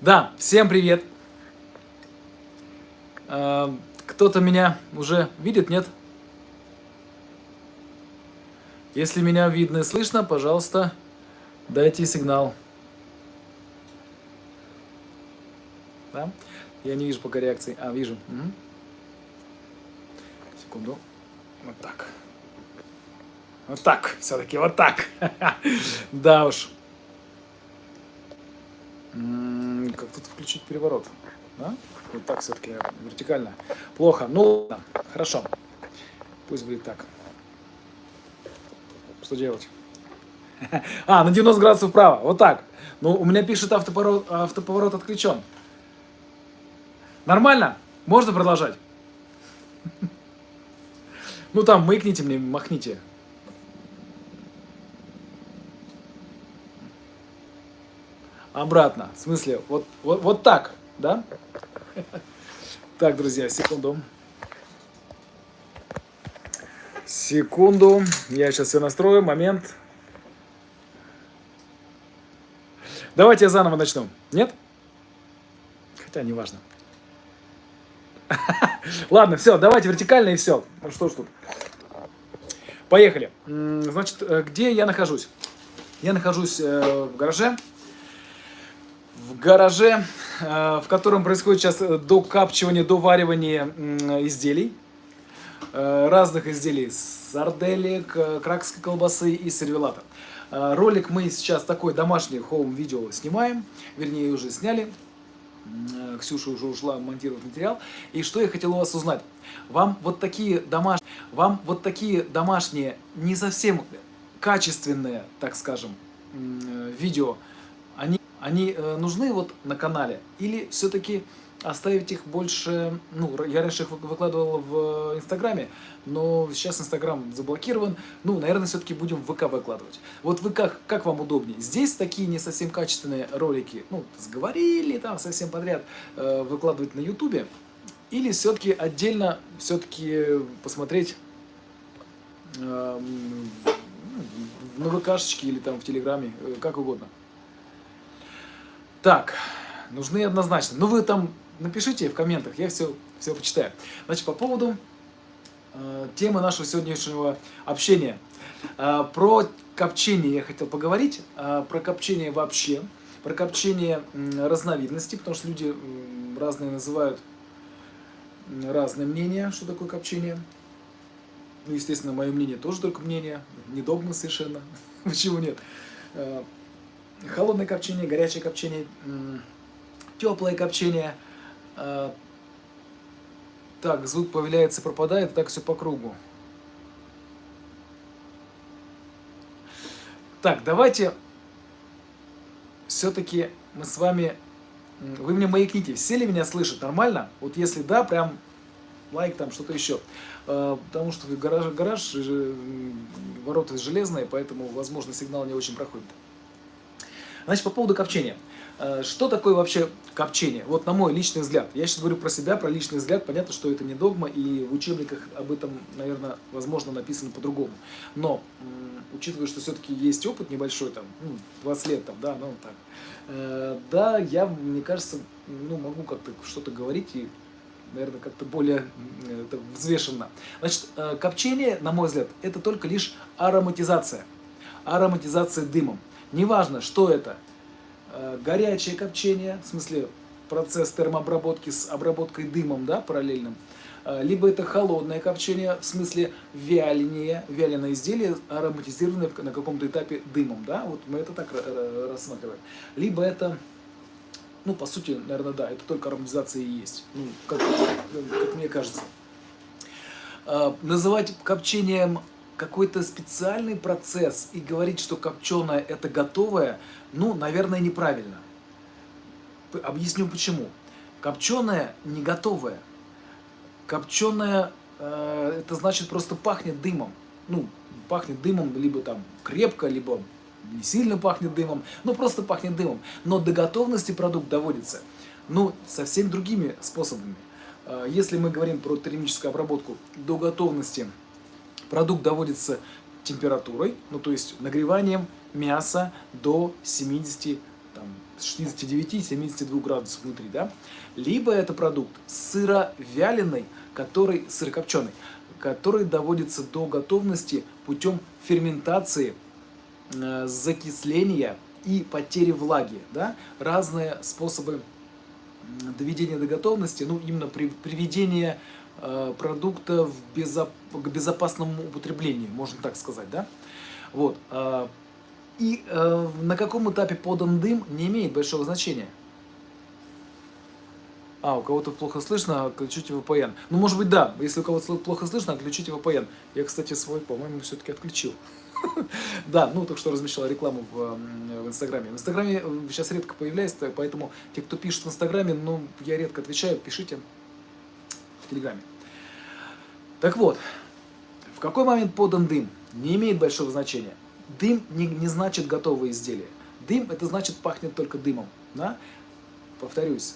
Да, всем привет. А, Кто-то меня уже видит, нет? Если меня видно и слышно, пожалуйста, дайте сигнал. Да? Я не вижу пока реакции. А, вижу. Мгм. Секунду. Вот так. Вот так, все-таки вот так. Да уж. М, Как тут включить переворот? Да? Вот так все-таки вертикально. Плохо. Ну ладно, хорошо. Пусть будет так. Что делать? А, на 90 градусов вправо. Вот так. Ну, у меня пишет автоповорот, автоповорот отключен. Нормально? Можно продолжать? Ну там, маякните мне, махните. Обратно. В смысле, вот, вот, вот так, да? Так, друзья, секунду. Секунду. Я сейчас все настрою. Момент. Давайте я заново начну. Нет? Хотя, неважно. Ладно, все, давайте вертикально и все. Ну что ж тут. Поехали. Значит, э, где я нахожусь? Я нахожусь э, в гараже. В гараже, э, в котором происходит сейчас э, докапчивание, доваривание изделий. Э, Разных изделий. Сарделек, кракской колбасы и сервелата. Ролик мы сейчас такой домашний хоум-видео снимаем. Вернее, уже сняли. Ксюша уже ушла монтировать материал. И что я хотел у вас узнать? Вам вот такие домашние, вам вот такие домашние, не совсем качественные, так скажем, видео, они, они э, нужны вот на канале? Или все-таки оставить их больше, ну, я раньше их вы- выкладывал в Инстаграме, но сейчас Инстаграм заблокирован, ну, наверное, все-таки будем в ВК выкладывать. Вот вы как, как вам удобнее? Здесь такие не совсем качественные ролики, ну, сговорили там совсем подряд э, выкладывать на Ютубе, или все-таки отдельно все-таки посмотреть ну, на ВКшечке или там в Телеграме, э, как угодно. Так, нужны однозначно. Ну, вы там напишите в комментах, я все, все почитаю. Значит, по поводу э, темы нашего сегодняшнего общения. Э, про копчение я хотел поговорить, э, про копчение вообще, про копчение м, разновидностей, потому что люди м, разные называют разные мнения, что такое копчение. Ну, естественно, мое мнение тоже только мнение, не догма совершенно. Почему нет? Э, Холодное копчение, горячее копчение, теплое копчение. Э, Так, звук появляется, пропадает, так все по кругу. Так, давайте все-таки мы с вами... Вы мне маякните, все ли меня слышат нормально? Вот если да, прям лайк там, что-то еще. Э, Потому что гараж, гараж м, ворота железные, поэтому, возможно, сигнал не очень проходит. Значит, по поводу копчения. Э, Что такое вообще копчение? Вот на мой личный взгляд. Я сейчас говорю про себя, про личный взгляд. Понятно, что это не догма, и в учебниках об этом, наверное, возможно, написано по-другому. Но, учитывая, что все-таки есть опыт небольшой, там, ну, 20 лет, там, да, ну, так. э, Да, я, мне кажется, ну, могу как-то что-то говорить и наверное, как-то более это, взвешенно. Значит, э, копчение, на мой взгляд, это только лишь ароматизация. Ароматизация дымом. Неважно, что это. Э, Горячее копчение, в смысле процесс термообработки с обработкой дымом, да, параллельным. Э, Либо это холодное копчение, в смысле вяление, вяленое изделие, ароматизированное на каком-то этапе дымом, да, вот мы это так ра- ра- рассматриваем. Либо это ну, по сути, наверное, да, это только ароматизация и есть, ну, как, как мне кажется. А, Называть копчением какой-то специальный процесс и говорить, что копченое это готовое, ну, наверное, неправильно. Объясню почему. Копченое не готовое. Копченое э, это значит просто пахнет дымом. Ну, пахнет дымом либо там крепко, либо не сильно пахнет дымом, но просто пахнет дымом. Но до готовности продукт доводится, ну, совсем другими способами. Э, Если мы говорим про термическую обработку, до готовности продукт доводится температурой, ну, то есть нагреванием мяса до 70 там, 69-72 градусов внутри, да? Либо это продукт сыровяленый, который, сырокопченый, который доводится до готовности путем ферментации, э, закисления и потери влаги, да? Разные способы доведения до готовности, ну, именно при, приведение э, продукта в безоп, к безопасному употреблению, можно так сказать, да? Вот. Э, и э, на каком этапе подан дым не имеет большого значения. А, у кого-то плохо слышно, отключите VPN. Ну, может быть, да. Если у кого-то плохо слышно, отключите VPN. Я, кстати, свой, по-моему, все-таки отключил. Да, ну, только что размещал рекламу в, в Инстаграме. В Инстаграме сейчас редко появляется, поэтому те, кто пишет в Инстаграме, ну, я редко отвечаю, пишите в Телеграме. Так вот, в какой момент подан дым, не имеет большого значения. Дым не, не значит готовое изделие. Дым, это значит пахнет только дымом. Да? Повторюсь,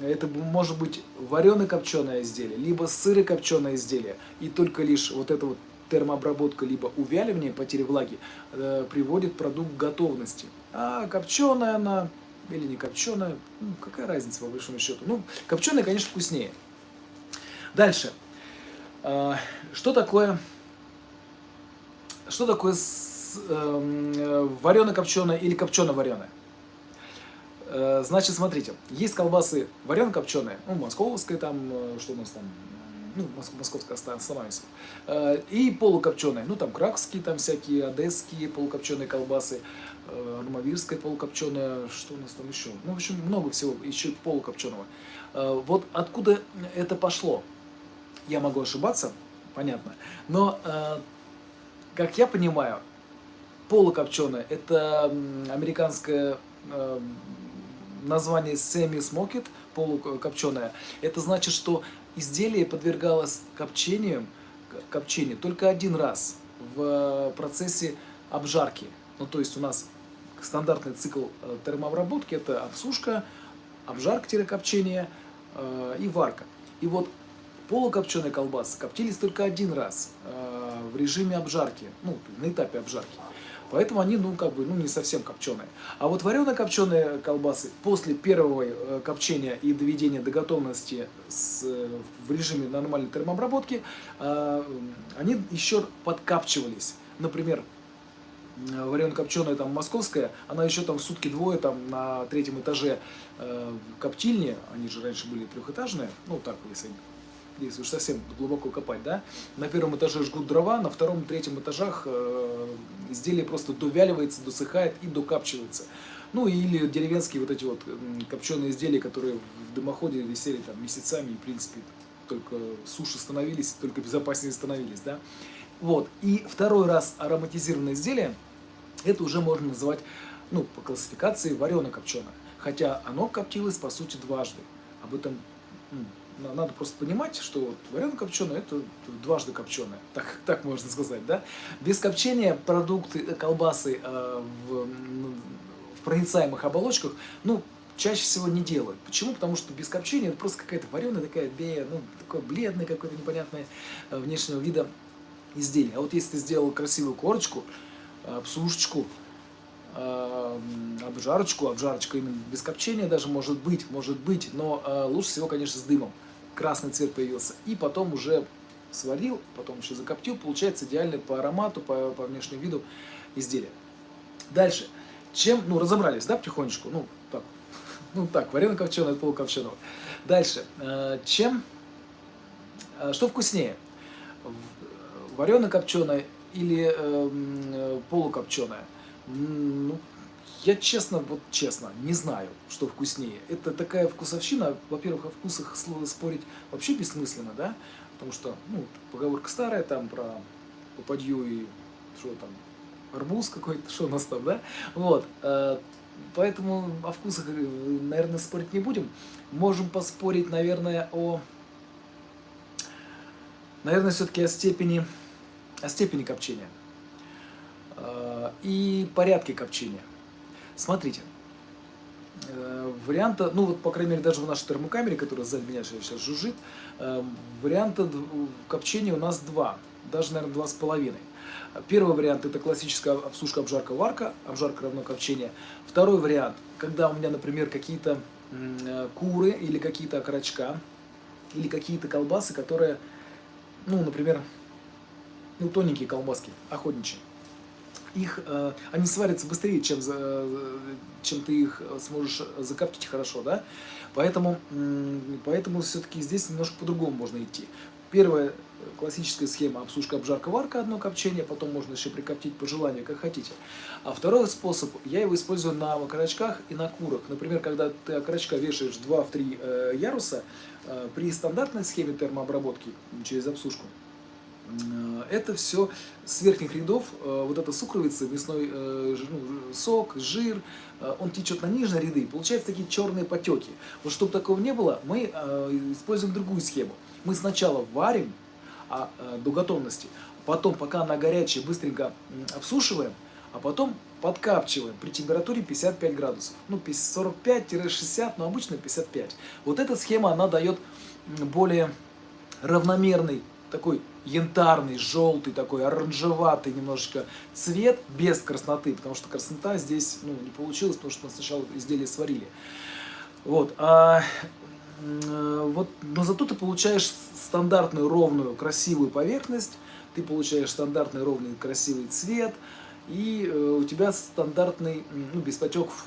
это может быть вареное-копченое изделие, либо сыро-копченое изделие. И только лишь вот эта вот термообработка, либо увяливание, потери влаги, э, приводит продукт к готовности. А копченая она или не копченая, ну, какая разница по большому счету. Ну, копченая, конечно, вкуснее. Дальше. Э, что такое что такое э, варено-копченое или копчено-вареное? Э, значит, смотрите, есть колбасы варено-копченые, ну, московская там, э, что у нас там, ну, московская остановимся, и полукопченые, ну, там, кракские, там всякие, одесские полукопченые колбасы, армавирская полукопченая, что у нас там еще, ну, в общем, много всего, еще полукопченого. Вот откуда это пошло? Я могу ошибаться, понятно, но э, как я понимаю, полукопченое – это американское э, название semi-smoked, полукопченое. Это значит, что изделие подвергалось копчению, копчению только один раз в процессе обжарки. Ну, то есть у нас стандартный цикл э, термообработки – это обсушка, обжарка-копчение э, и варка. И вот полукопченые колбасы коптились только один раз э, в режиме обжарки, ну, на этапе обжарки. Поэтому они, ну, как бы, ну, не совсем копченые. А вот варено-копченые колбасы после первого э, копчения и доведения до готовности с, в режиме нормальной термообработки, э, они еще подкапчивались. Например, варено-копченая там московская, она еще там сутки-двое там на третьем этаже э, коптильни, они же раньше были трехэтажные, ну так, если если уж совсем глубоко копать, да, на первом этаже жгут дрова, на втором, третьем этажах э, изделие просто довяливается, досыхает и докапчивается. Ну или деревенские вот эти вот копченые изделия, которые в дымоходе висели там месяцами и, в принципе, только суши становились, только безопаснее становились, да. Вот. И второй раз ароматизированное изделие, это уже можно называть, ну, по классификации варено-копченое. Хотя оно коптилось, по сути, дважды. Об этом надо просто понимать, что вот копченое это дважды копченое, так, так можно сказать, да. Без копчения продукты, э, колбасы э, в, в проницаемых оболочках, ну, чаще всего не делают. Почему? Потому что без копчения это просто какая-то вареная такая бея, ну, такое бледное какое-то непонятное э, внешнего вида изделие. А вот если ты сделал красивую корочку, э, псушечку, э, обжарочку, обжарочка именно без копчения даже может быть, может быть, но лучше всего, конечно, с дымом красный цвет появился, и потом уже сварил, потом еще закоптил, получается идеальный по аромату, по, по внешнему виду изделие. Дальше. Чем, ну, разобрались, да, потихонечку, ну, так, ну, так, варено-копченое от. Дальше. Э, чем, э, что вкуснее? Варено-копченое или э, полукопченое? Ну, я честно, вот честно, не знаю, что вкуснее. Это такая вкусовщина, во-первых, о вкусах спорить вообще бессмысленно, да, потому что, ну, поговорка старая там про попадью и что там, арбуз какой-то, что у нас там, да, вот, э, поэтому о вкусах, э, наверное, спорить не будем. Можем поспорить, наверное, о, наверное, все-таки о степени, о степени копчения э, и порядке копчения. Смотрите, э, варианта, ну вот, по крайней мере, даже в нашей термокамере, которая сзади меня сейчас жужжит, э, варианта копчения у нас два. даже, наверное, два с половиной. Первый вариант это классическая обсушка, обжарка, варка, обжарка равно копчение. Второй вариант, когда у меня, например, какие-то э, куры или какие-то окорочка, или какие-то колбасы, которые, ну, например, ну, тоненькие колбаски, охотничьи. Их, э, они сварятся быстрее, чем, за, чем ты их сможешь закоптить хорошо, да? Поэтому, поэтому все-таки здесь немножко по-другому можно идти. Первая классическая схема обсушка, обжарка, варка, одно копчение, потом можно еще прикоптить по желанию, как хотите. А второй способ, я его использую на окорочках и на курах. Например, когда ты окорочка вешаешь 2-3 э, яруса, э, при стандартной схеме термообработки через обсушку, э, это все с верхних рядов, э, вот эта сукровица, мясной э, ну, сок, жир, э, он течет на нижние ряды, получаются такие черные потеки. Вот чтобы такого не было, мы используем другую схему. Мы сначала варим а, до готовности. Потом, пока она горячая, быстренько обсушиваем, а потом подкапчиваем при температуре 55 градусов. Ну, 45-60, но обычно 55. Вот эта схема, она дает более равномерный, такой янтарный, желтый, такой оранжеватый немножечко цвет без красноты, потому что краснота здесь ну, не получилась, потому что мы сначала изделие сварили. Вот. А вот, но зато ты получаешь стандартную, ровную, красивую поверхность, ты получаешь стандартный, ровный, красивый цвет, и э, у тебя стандартный, ну, без потеков,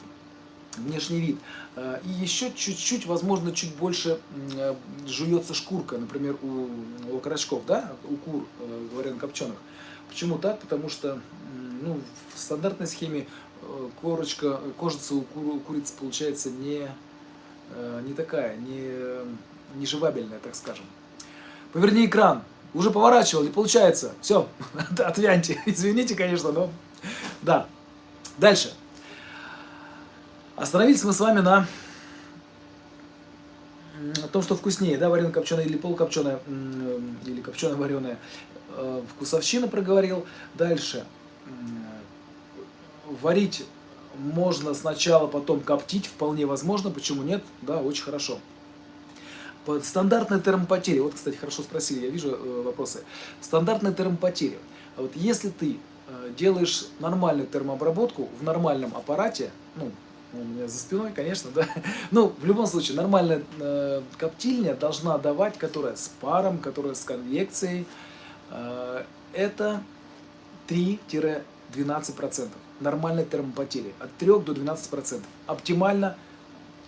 внешний вид. Э, и еще чуть-чуть, возможно, чуть больше э, жуется шкурка, например, у, у окорочков, да, у кур, э, говоря копченых. Почему так? Потому что ну, в стандартной схеме корочка, кожица у, кур, у курицы получается не не такая, не, не живабельная, так скажем. Поверни экран. Уже поворачивал, не получается. Все, отвяньте. Извините, конечно, но... Да. Дальше. Остановились мы с вами на том, что вкуснее, да, вареное копченое или полукопченое, или копченое вареное. Э, вкусовщина проговорил. Дальше. Варить можно сначала, потом коптить, вполне возможно, почему нет, да, очень хорошо. Стандартная термопотеря, вот, кстати, хорошо спросили, я вижу э, вопросы. Стандартная термопотеря. А вот если ты э, делаешь нормальную термообработку в нормальном аппарате, ну, у меня за спиной, конечно, да, ну, в любом случае, нормальная э, коптильня должна давать, которая с паром, которая с конвекцией, э, это 3-12% нормальной термопотери. От 3 до 12%. Оптимально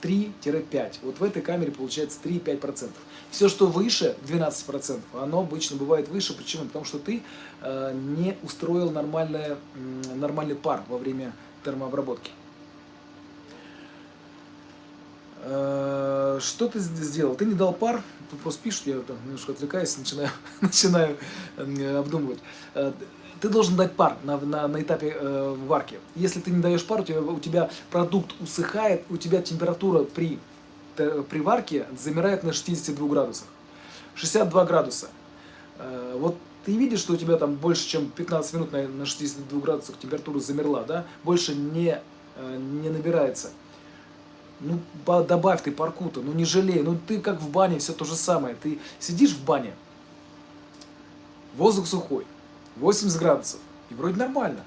3-5. Вот в этой камере получается 3-5%. Все, что выше 12%, оно обычно бывает выше. Почему? Потому что ты э, не устроил нормальное, нормальный пар во время термообработки. Э, что ты сделал? Ты не дал пар, тут просто пишут, я там немножко отвлекаюсь, начинаю, начинаю э, обдумывать. Э, ты должен дать пар на, на, на этапе э, варки. Если ты не даешь пар, у тебя, у тебя продукт усыхает, у тебя температура при, э, при варке замирает на 62 градусах. 62 градуса. Э, вот ты видишь, что у тебя там больше, чем 15 минут на, на 62 градусах температура замерла, да? Больше не, э, не набирается. Ну, добавь ты паркута, ну не жалей. Ну ты как в бане, все то же самое. Ты сидишь в бане, воздух сухой, 80 градусов. И вроде нормально.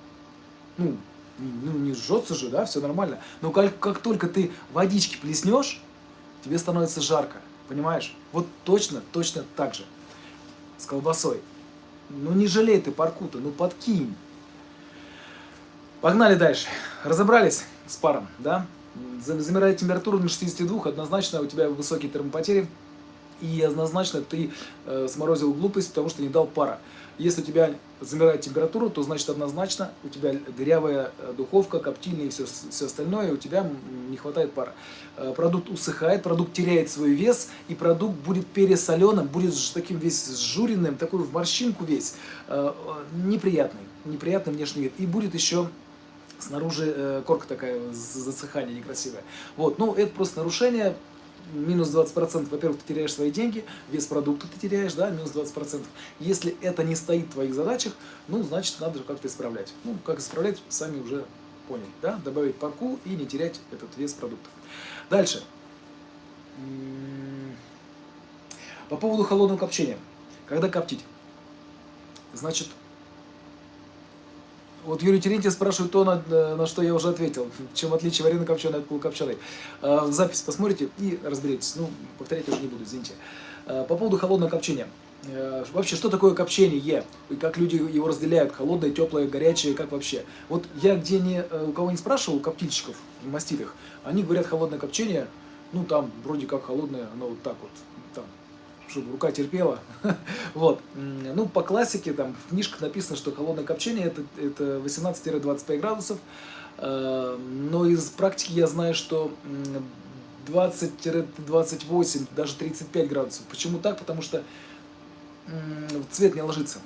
Ну, ну не жжется же, да, все нормально. Но как, как только ты водички плеснешь, тебе становится жарко. Понимаешь? Вот точно, точно так же. С колбасой. Ну не жалей ты паркута, ну подкинь. Погнали дальше. Разобрались с паром, да? Замирает температура на 62, однозначно у тебя высокие термопотери. И однозначно ты э, сморозил глупость, потому что не дал пара. Если у тебя замирает температура, то значит однозначно у тебя дырявая э, духовка, коптильня и все, все остальное, у тебя не хватает пара. Э, продукт усыхает, продукт теряет свой вес, и продукт будет пересоленым, будет таким весь сжуренным, такой в морщинку весь, неприятный, неприятный внешний вид. И будет еще снаружи корка такая, засыхание некрасивое. Вот, ну это просто нарушение, минус 20%, во-первых, ты теряешь свои деньги, вес продукта ты теряешь, да, минус 20%. Если это не стоит в твоих задачах, ну, значит, надо как-то исправлять. Ну, как исправлять, сами уже поняли, да, добавить парку и не терять этот вес продукта. Дальше. По поводу холодного копчения. Когда коптить? Значит, вот Юрий Терентьев спрашивает то, на, на что я уже ответил. Чем отличие вареной копченой от полукопченой. Э, запись посмотрите и разберетесь. Ну, повторять уже не буду, извините. Э, по поводу холодного копчения. Э, вообще, что такое копчение? И как люди его разделяют? Холодное, теплое, горячее, как вообще? Вот я где не, у кого не спрашивал, у коптильщиков, маститых, они говорят холодное копчение, ну там вроде как холодное, оно вот так вот, чтобы рука терпела. вот. Ну, по классике, там, в книжках написано, что холодное копчение это, это 18-25 градусов. Э, но из практики я знаю, что 20-28, даже 35 градусов. Почему так? Потому что цвет не ложится.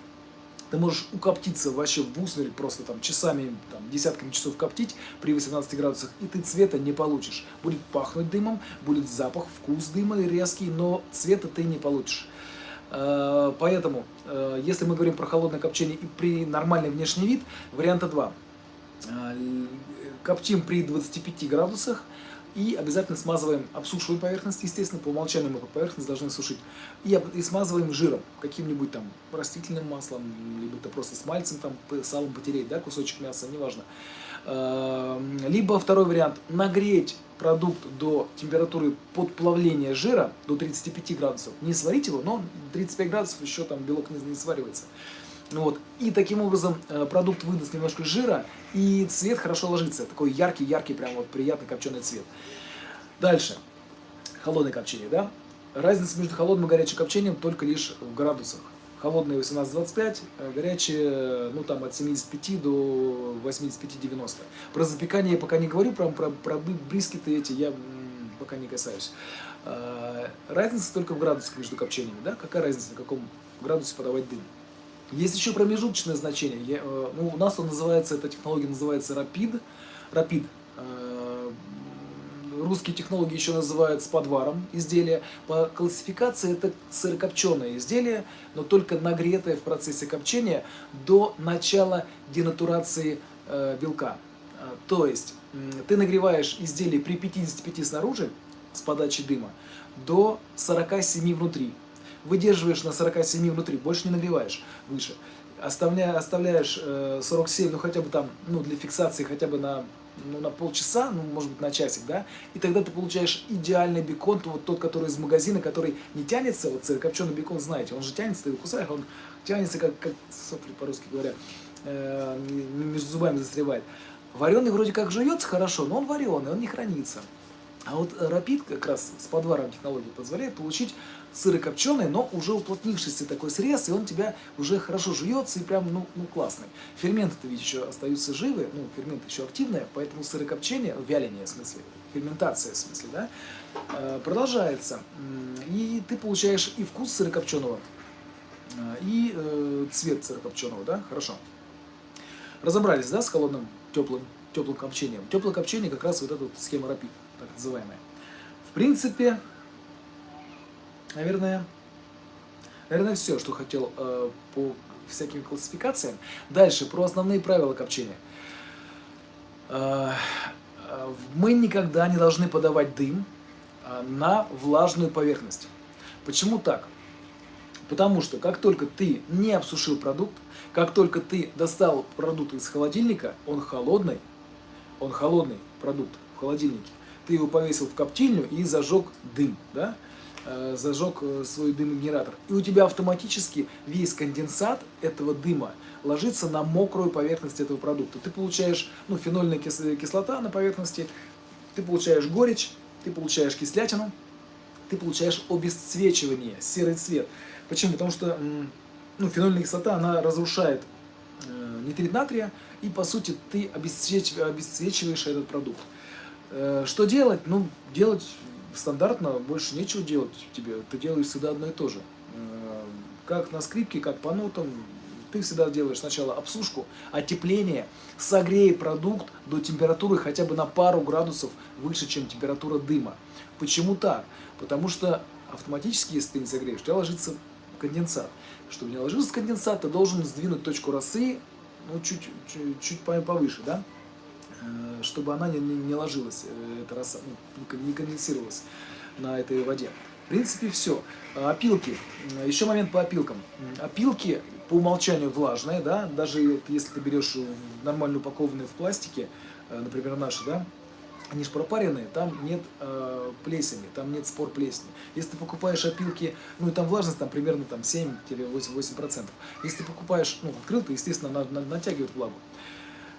Ты можешь укоптиться вообще в усмерть, просто там часами, там, десятками часов коптить при 18 градусах, и ты цвета не получишь. Будет пахнуть дымом, будет запах, вкус дыма резкий, но цвета ты не получишь. Э, поэтому, э, если мы говорим про холодное копчение и при нормальный внешний вид, варианта два. Э, коптим при 25 градусах, и обязательно смазываем, обсушиваем поверхность, естественно, по умолчанию мы поверхность должны сушить. И, и смазываем жиром, каким-нибудь там растительным маслом, либо это просто с мальцем, там, салом потереть, да, кусочек мяса, неважно. Эм, либо второй вариант, нагреть продукт до температуры подплавления жира, до 35 градусов. Не сварить его, но 35 градусов еще там белок не, не сваривается. Вот. И таким образом э, продукт выдаст немножко жира, и цвет хорошо ложится. Такой яркий-яркий, прям вот приятный копченый цвет. Дальше. Холодное копчение, да? Разница между холодным и горячим копчением только лишь в градусах. Холодное 18-25, э, горячее, ну там от 75 до 85-90. Про запекание я пока не говорю, про, про, про брискеты эти я пока не касаюсь. Э, разница только в градусах между копчениями, да? Какая разница, на каком градусе подавать дым? Есть еще промежуточное значение. Я, э, ну, у нас он называется, эта технология называется Rapid. Rapid. Э, русские технологии еще называют с подваром изделия. По классификации это сырокопченое изделие, но только нагретое в процессе копчения до начала денатурации э, белка. То есть ты нагреваешь изделие при 55 снаружи с подачей дыма до 47 внутри выдерживаешь на 47 внутри, больше не нагреваешь выше. Оставляя, оставляешь э, 47, ну хотя бы там, ну для фиксации хотя бы на, ну, на полчаса, ну может быть на часик, да, и тогда ты получаешь идеальный бекон, вот тот, который из магазина, который не тянется, вот копченый бекон, знаете, он же тянется, ты его кусаешь, он тянется, как, как сопли по-русски говоря, э, между зубами застревает. Вареный вроде как жуется хорошо, но он вареный, он не хранится. А вот рапид как раз с подваром технологии позволяет получить сырокопченый, но уже уплотнившийся такой срез, и он тебя уже хорошо жуется и прям, ну, ну классный. Ферменты-то ведь еще остаются живы, ну, ферменты еще активные, поэтому сырокопчение, вяление в смысле, ферментация в смысле, да, э, продолжается. И ты получаешь и вкус сырокопченого, э, и э, цвет сырокопченого, да, хорошо. Разобрались, да, с холодным, теплым, теплым копчением. Теплое копчение как раз вот эта вот схема рапид, так называемая. В принципе, Наверное, наверное, все, что хотел э, по всяким классификациям. Дальше, про основные правила копчения. Э, э, мы никогда не должны подавать дым э, на влажную поверхность. Почему так? Потому что как только ты не обсушил продукт, как только ты достал продукт из холодильника, он холодный, он холодный продукт в холодильнике, ты его повесил в коптильню и зажег дым, да? Э, зажег э, свой дымогенератор. И у тебя автоматически весь конденсат этого дыма ложится на мокрую поверхность этого продукта. Ты получаешь ну, фенольная кислота на поверхности, ты получаешь горечь, ты получаешь кислятину, ты получаешь обесцвечивание, серый цвет. Почему? Потому что ну, фенольная кислота, она разрушает э, нитрит натрия, и по сути ты обесцвечиваешь этот продукт. Что делать? Ну, делать стандартно больше нечего делать тебе, ты делаешь всегда одно и то же. Э, как на скрипке, как по нотам, ты всегда делаешь сначала обсушку, отепление, согрей продукт до температуры хотя бы на пару градусов выше, чем температура дыма. Почему так? Потому что автоматически, если ты не согреешь, у тебя ложится конденсат. Чтобы не ложился конденсат, ты должен сдвинуть точку росы ну, чуть, чуть, чуть повыше, да? Э, чтобы она не, не, ложилась, э, эта роса, ну, не конденсировалась на этой воде. принципе, все. Опилки. Еще момент по опилкам. Опилки по умолчанию влажные, да, даже если ты берешь нормально упакованные в пластике, э, например, наши, да, они же пропаренные, там нет э, плесени, там нет спор плесени. Если ты покупаешь опилки, ну и там влажность там примерно там 7-8%. Если ты покупаешь, ну, открыл, то, естественно, на, натягивает влагу.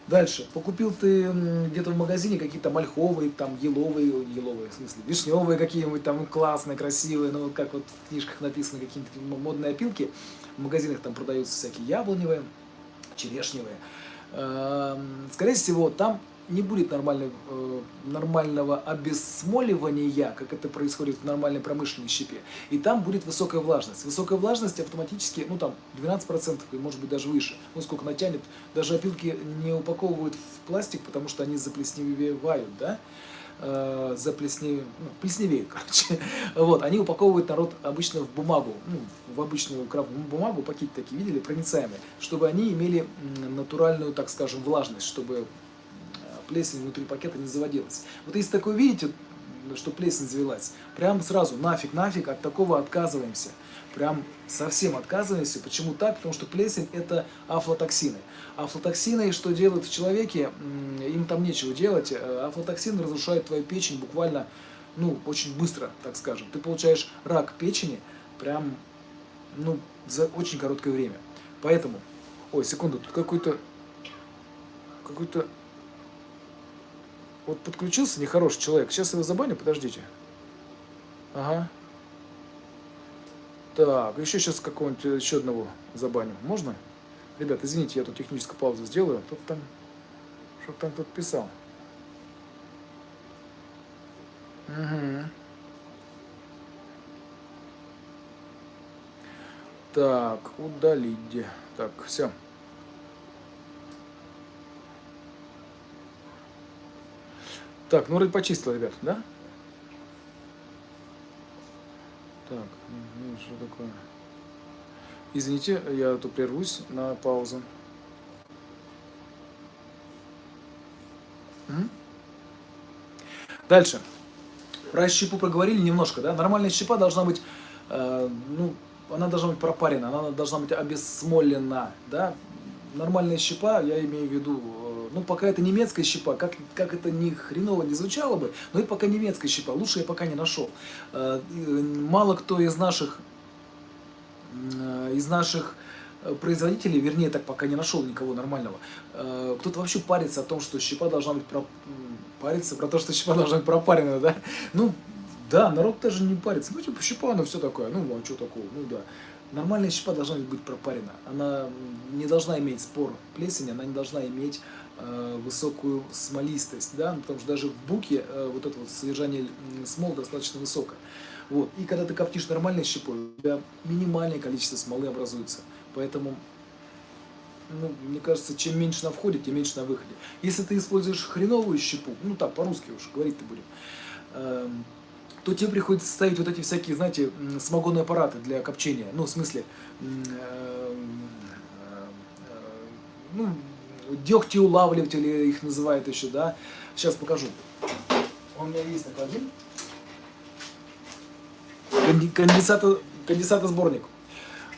Дальше. Покупил ты где-то в магазине какие-то мальховые, там, еловые, еловые, в смысле, вишневые какие-нибудь там классные, красивые, ну, как вот в книжках написано, какие-то модные опилки. В магазинах там продаются всякие яблоневые, черешневые. Эм, скорее всего, там не будет нормальной, э, нормального обесмоливания, как это происходит в нормальной промышленной щепе. И там будет высокая влажность. Высокая влажность автоматически, ну там 12% и может быть даже выше. Ну сколько натянет. Даже опилки не упаковывают в пластик, потому что они заплесневевают, да? Э, заплесневеют, ну, плесневеют, короче. Вот, они упаковывают народ обычно в бумагу, ну, в обычную крафтовую бумагу, пакеты такие видели, проницаемые, чтобы они имели натуральную, так скажем, влажность, чтобы плесень внутри пакета не заводилась. Вот если такое видите, что плесень завелась, прям сразу нафиг, нафиг, от такого отказываемся. Прям совсем отказываемся. Почему так? Потому что плесень это афлотоксины. Афлотоксины, что делают в человеке, им там нечего делать. Э, афлотоксины разрушают твою печень буквально, ну, очень быстро, так скажем. Ты получаешь рак печени прям, ну, за очень короткое время. Поэтому, ой, секунду, тут какой-то, какой-то вот подключился нехороший человек. Сейчас его забаню, подождите. Ага. Так, еще сейчас какого-нибудь еще одного забаню. Можно? Ребят, извините, я тут техническую паузу сделаю. Тут там, что там тут писал. Угу. Так, удалить. Так, все. Так, ну вроде почистил, ребят, да? Так, ну, что такое? Извините, я тут прервусь на паузу. Дальше. Про щепу проговорили немножко, да? Нормальная щепа должна быть, э, ну, она должна быть пропарена, она должна быть обесмолена, да? Нормальная щепа, я имею в виду ну, пока это немецкая щепа, как, как это ни хреново не звучало бы, но это пока немецкая щепа, лучше я пока не нашел. Э, мало кто из наших, э, из наших э, производителей, вернее, так пока не нашел никого нормального, кто-то вообще парится о том, что щепа должна быть про... парится про то, что щепа должна быть пропарена, да? Ну, да, народ даже не парится. Ну, типа, щепа, ну, все такое. Ну, а что такого? Ну, да. Нормальная щепа должна быть пропарена. Она не должна иметь спор плесени, она не должна иметь высокую смолистость, да, потому что даже в буке э, вот это вот содержание смол достаточно высокое. Вот. И когда ты коптишь нормальной щепой, у тебя минимальное количество смолы образуется. Поэтому, ну, мне кажется, чем меньше на входе, тем меньше на выходе. Если ты используешь хреновую щепу, ну так, по-русски уж говорить-то будем, эм, то тебе приходится ставить вот эти всякие, знаете, самогонные аппараты для копчения. Ну, в смысле, эм, э, ну, дегтеулавливатели их называют еще, да. Сейчас покажу. У меня есть такой один. Конденсатор, конденсатосборник.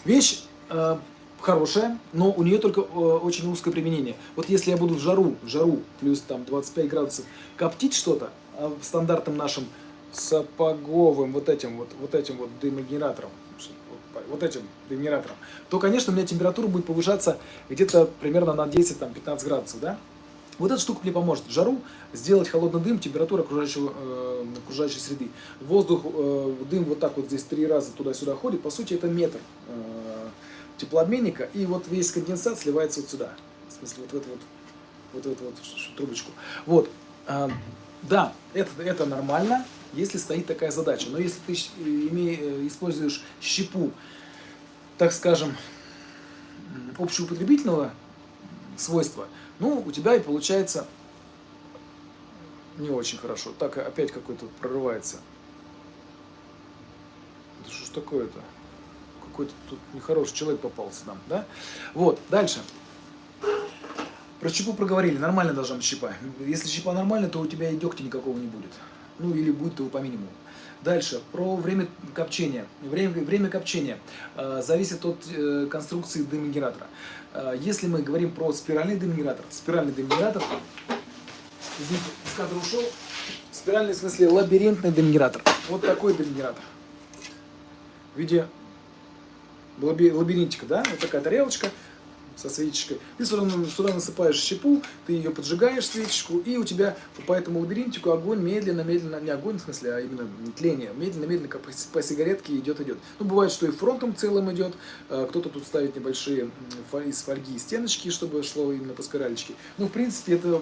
Вещь э, хорошая, но у нее только э, очень узкое применение. Вот если я буду в жару, в жару, плюс там 25 градусов, коптить что-то, э, стандартным нашим сапоговым вот этим вот, вот этим вот дымогенератором, вот этим генератором, то, конечно, у меня температура будет повышаться где-то примерно на 10-15 градусов, да? Вот эта штука мне поможет в жару сделать холодный дым, температура окружающего, э, окружающей среды. Воздух, э, дым вот так вот здесь три раза туда-сюда ходит, по сути это метр э, теплообменника, и вот весь конденсат сливается вот сюда, в смысле вот в эту вот, вот, эту вот трубочку. Вот, э, да, это, это нормально, если стоит такая задача. Но если ты имея, э, используешь щепу, так скажем, общеупотребительного свойства, ну, у тебя и получается не очень хорошо. Так опять какой-то прорывается. Это что ж такое-то? Какой-то тут нехороший человек попался нам, да? Вот, дальше. Про щепу проговорили. Нормально должна быть щепа. Если щепа нормальная, то у тебя и дегтя никакого не будет. Ну или будет его по минимуму. Дальше, про время копчения. Время, время копчения э, зависит от э, конструкции дымогенератора. Э, если мы говорим про спиральный дымогенератор, спиральный дымогенератор, извините, из кадра ушел, спиральный в смысле лабиринтный дымогенератор. Вот такой дымогенератор. В виде лабиринтика, да, вот такая тарелочка, со свечечкой. Ты сюда, сюда насыпаешь щепу, ты ее поджигаешь, свечечку, и у тебя по этому лабиринтику огонь медленно-медленно, не огонь в смысле, а именно тление, медленно-медленно как по сигаретке идет-идет. Ну, бывает, что и фронтом целым идет, а, кто-то тут ставит небольшие из фольги стеночки, чтобы шло именно по спиралечке. Ну, в принципе, это,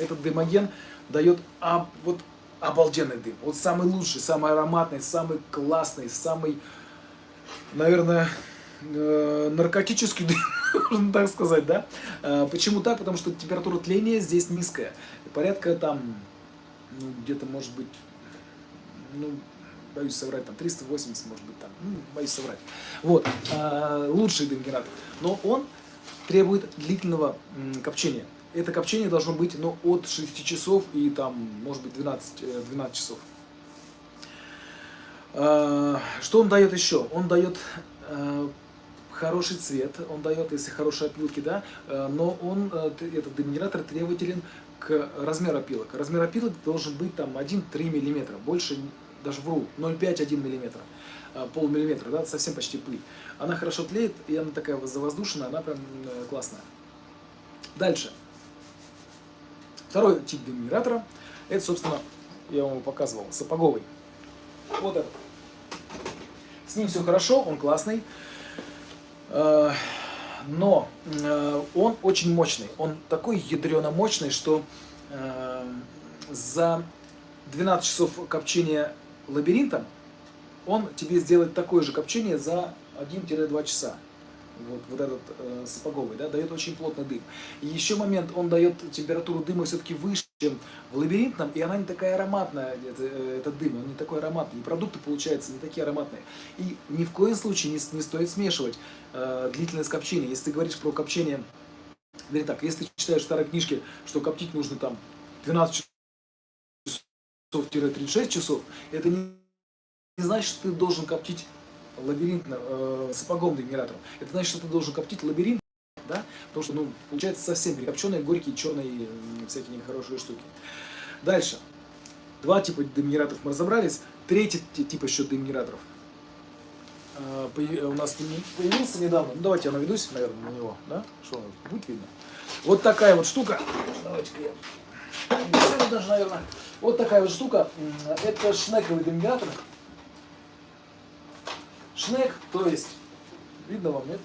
этот дымоген дает а, вот обалденный дым. Вот самый лучший, самый ароматный, самый классный, самый, наверное, э, наркотический дым можно так сказать, да? А, почему так? Потому что температура тления здесь низкая. Порядка там, ну, где-то может быть, ну, боюсь соврать, там 380, может быть, там, ну, боюсь соврать. Вот, а, лучший дымгенератор. Но он требует длительного копчения. Это копчение должно быть, ну, от 6 часов и там, может быть, 12, 12 э, часов. Что он дает еще? Он дает э, хороший цвет он дает, если хорошие опилки, да, э, но он, э, этот дымогенератор требователен к размеру опилок. Размер опилок должен быть там 1-3 мм, больше, даже вру, 0,5-1 мм, полмиллиметра, да, совсем почти пыль. Она хорошо тлеет, и она такая воздушная, она прям э, классная. Дальше. Второй тип дымогенератора, это, собственно, я вам показывал, сапоговый. Вот этот. С ним все хорошо, он классный. Э, но э, он очень мощный. Он такой ядрено мощный, что э, за 12 часов копчения лабиринтом он тебе сделает такое же копчение за 1-2 часа вот, вот этот э, сапоговый, да, дает очень плотный дым. И еще момент, он дает температуру дыма все-таки выше, чем в лабиринтном, и она не такая ароматная, это, э, этот дым, он не такой ароматный, и продукты получаются не такие ароматные. И ни в коем случае не, не стоит смешивать э, длительное копчение. Если ты говоришь про копчение, вернее так, если ты читаешь в старой книжке, что коптить нужно там 12 часов-36 часов, это не, не значит, что ты должен коптить лабиринт э, сапогом генератором. Это значит, что ты должен коптить лабиринт? Потому что, ну, получается совсем перекопченные, горькие, черные, всякие нехорошие штуки. Дальше. Два типа дымгенераторов мы разобрались. Третий тип еще дымгенераторов. Э, у нас появился недавно. Ну, давайте я наведусь, наверное, на него, да? Что, будет видно? Вот такая вот штука. Давайте-ка я даже, наверное. Вот такая вот штука. Это шнековый дымгенератор. Шнек, то есть, видно вам, нет?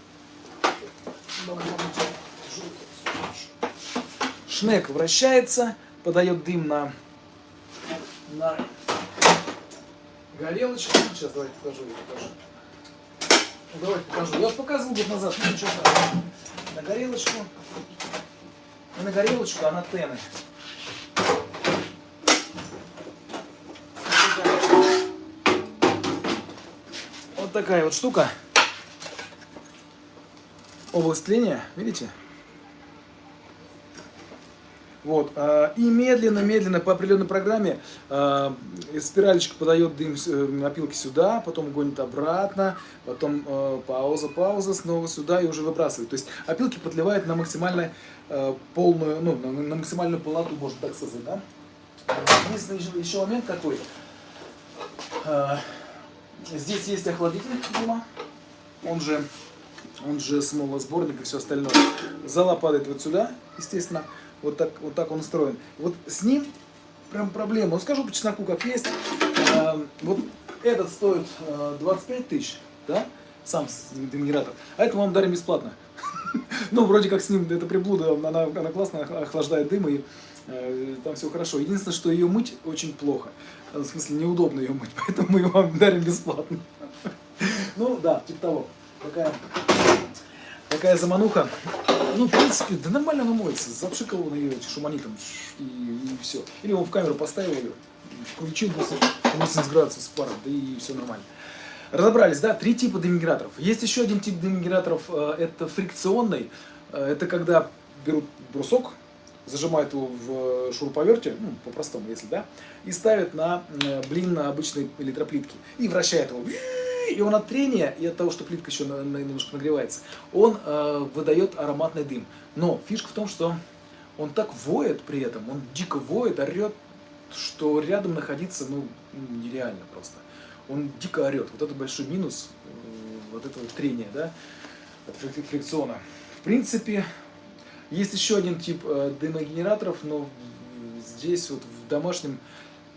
Шнек вращается, подает дым на, на горелочку. Сейчас давайте покажу, я покажу. Давайте покажу. Я вот показывал год назад, ну страшного. На горелочку. И на горелочку, а на. Вот такая вот штука. Область тления, видите? Вот. А, и медленно-медленно по определенной программе а, спиралечка подает дым э, опилки сюда, потом гонит обратно, потом э, пауза, пауза, снова сюда и уже выбрасывает. То есть опилки подливает на максимально полную, ну, на максимальную полноту, можно так сказать, да? Единственный еще момент какой. А, Здесь есть охладитель дима, он же, он же смолосборник и все остальное. Зала падает вот сюда, естественно, вот так, вот так он устроен. Вот с ним прям проблема. Ну, скажу по чесноку, как есть. А, вот этот стоит 25 тысяч, да, сам генератор, а это вам дарим бесплатно. Ну, вроде как с ним, эта приблуда, она, она классно охлаждает дым, и э, там все хорошо. Единственное, что ее мыть очень плохо. В смысле, неудобно ее мыть, поэтому мы ее вам дарим бесплатно. Ну, да, типа того. Такая, такая замануха. Ну, в принципе, да нормально она моется. Запшикал на ее шуманитом и, и все. Или он в камеру поставил ее, включил 80 градусов с паром, да и все нормально. Разобрались, да, три типа демиграторов. Есть еще один тип демиграторов, э, это фрикционный. Э, это когда берут брусок, зажимают его в шуруповерте, ну, по-простому, если, да, и ставят на блин на обычной электроплитке. И вращает его. И он от трения и от того, что плитка еще немножко нагревается, он э, выдает ароматный дым. Но фишка в том, что он так воет при этом, он дико воет, орет, что рядом находиться, ну, нереально просто. Он дико орет. Вот это большой минус э, вот этого трения, да, от фрикциона. В принципе, есть еще один тип э, дымогенераторов, но здесь вот в домашнем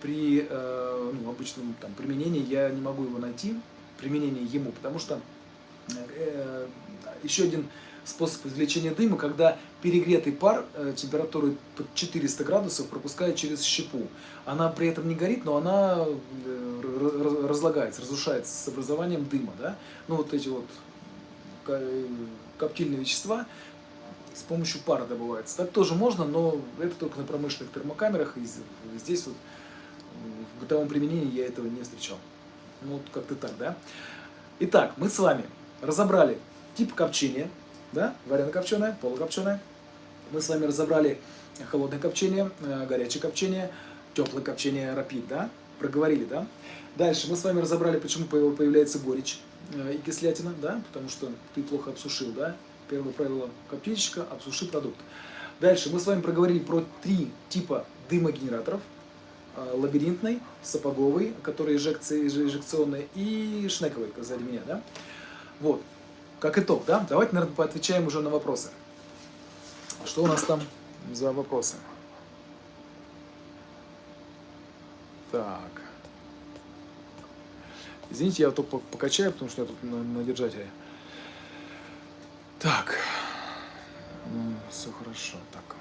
при э, ну, обычном там, применении я не могу его найти, применение ему, потому что э, еще один способ извлечения дыма, когда перегретый пар э, температурой под 400 градусов пропускает через щепу. Она при этом не горит, но она э, разлагается, разрушается с образованием дыма. Да? Ну вот эти вот коптильные вещества с помощью пара добывается. Так тоже можно, но это только на промышленных термокамерах. И здесь вот в бытовом применении я этого не встречал. Ну, вот как-то так, да? Итак, мы с вами разобрали тип копчения, да, варено-копченое, полукопченое. Мы с вами разобрали холодное копчение, э, горячее копчение, теплое копчение, рапид, да, проговорили, да. Дальше мы с вами разобрали, почему появляется горечь э, и кислятина, да, потому что ты плохо обсушил, да. Первое правило коптильщика – обсуши продукт. Дальше мы с вами проговорили про три типа дымогенераторов. Э, лабиринтный, сапоговый, который инжекции, инжекционный, и шнековый, сзади меня, да. Вот, как итог, да, давайте, наверное, поотвечаем уже на вопросы. Что у нас там за вопросы? Так. Извините, я только покачаю, потому что я тут на, на держателе. Так. Ну, все хорошо. Так.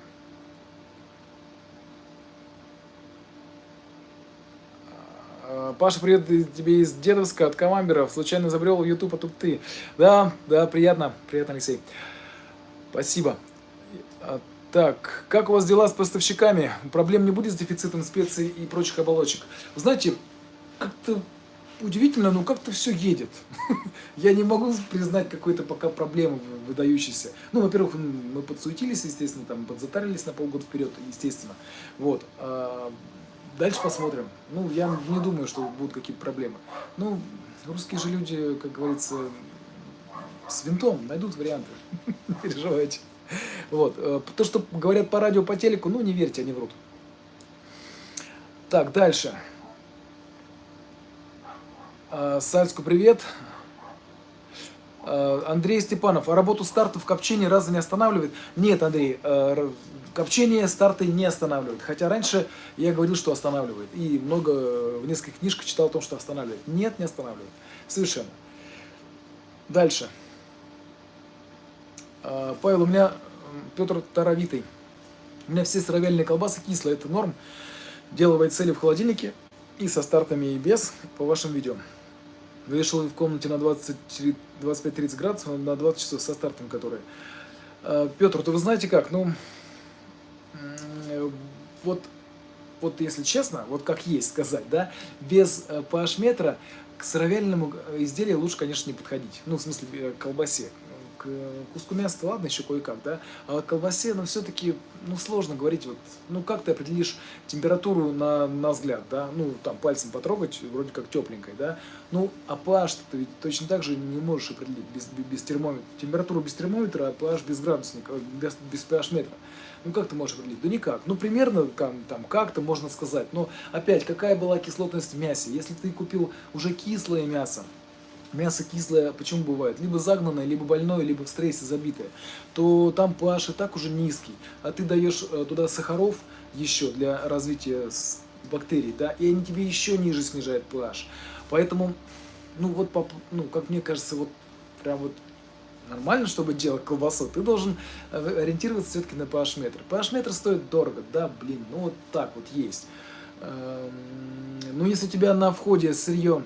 А, Паша, привет тебе из Дедовска, от Камамберов. Случайно забрел в YouTube, а тут ты. Да, да, приятно. Приятно, Алексей. Спасибо. А, так, как у вас дела с поставщиками? Проблем не будет с дефицитом специй и прочих оболочек? знаете, как-то удивительно, но как-то все едет. Я не могу признать какой-то пока проблемы выдающейся. Ну, во-первых, мы подсуетились, естественно, там, подзатарились на полгода вперед, естественно. Вот. Дальше посмотрим. Ну, я не думаю, что будут какие-то проблемы. Ну, русские же люди, как говорится, с винтом найдут варианты. Не переживайте. Вот. Э, то, что говорят по радио, по телеку, ну, не верьте, они врут. Так, дальше. А, Сальску привет. А, Андрей Степанов, а работу стартов копчения разве не останавливает? Нет, Андрей, э, копчение старты не останавливает. Хотя раньше я говорил, что останавливает. И много в нескольких книжках читал о том, что останавливает. Нет, не останавливает. Совершенно. Дальше. А, Павел, у меня Петр Таровитый. У меня все сыровяльные колбасы кислые, это норм. Делаю цели в холодильнике и со стартами и без по вашим видео. Вешал в комнате на 25-30 градусов, на 20 часов со стартом, которые. А, Петр, то вы знаете как? Ну, вот, вот если честно, вот как есть сказать, да, без э, pH-метра к сыровяльному изделию лучше, конечно, не подходить. Ну, в смысле, э, колбасе к куску мяса, ладно, еще кое-как, да, а к колбасе, ну, все-таки, ну, сложно говорить, вот, ну, как ты определишь температуру на, на взгляд, да, ну, там, пальцем потрогать, вроде как тепленькой, да, ну, а pH ты ведь точно так же не можешь определить без, без термометра, температуру без термометра, а pH без градусника, без, без pH метра. Ну как ты можешь определить? Да никак. Ну примерно там, там как-то можно сказать. Но опять, какая была кислотность в мясе? Если ты купил уже кислое мясо, мясо кислое, почему бывает? Либо загнанное, либо больное, либо в стрессе забитое, то там pH и так уже низкий. А ты даешь э, туда сахаров еще для развития бактерий, да, и они тебе еще ниже снижают pH. Поэтому, ну вот, ну, как мне кажется, вот прям вот нормально, чтобы делать колбасу, ты должен э, ориентироваться все-таки на pH-метр. pH-метр стоит дорого, да, блин, ну вот так вот есть. Эм, ну, если у тебя на входе сырье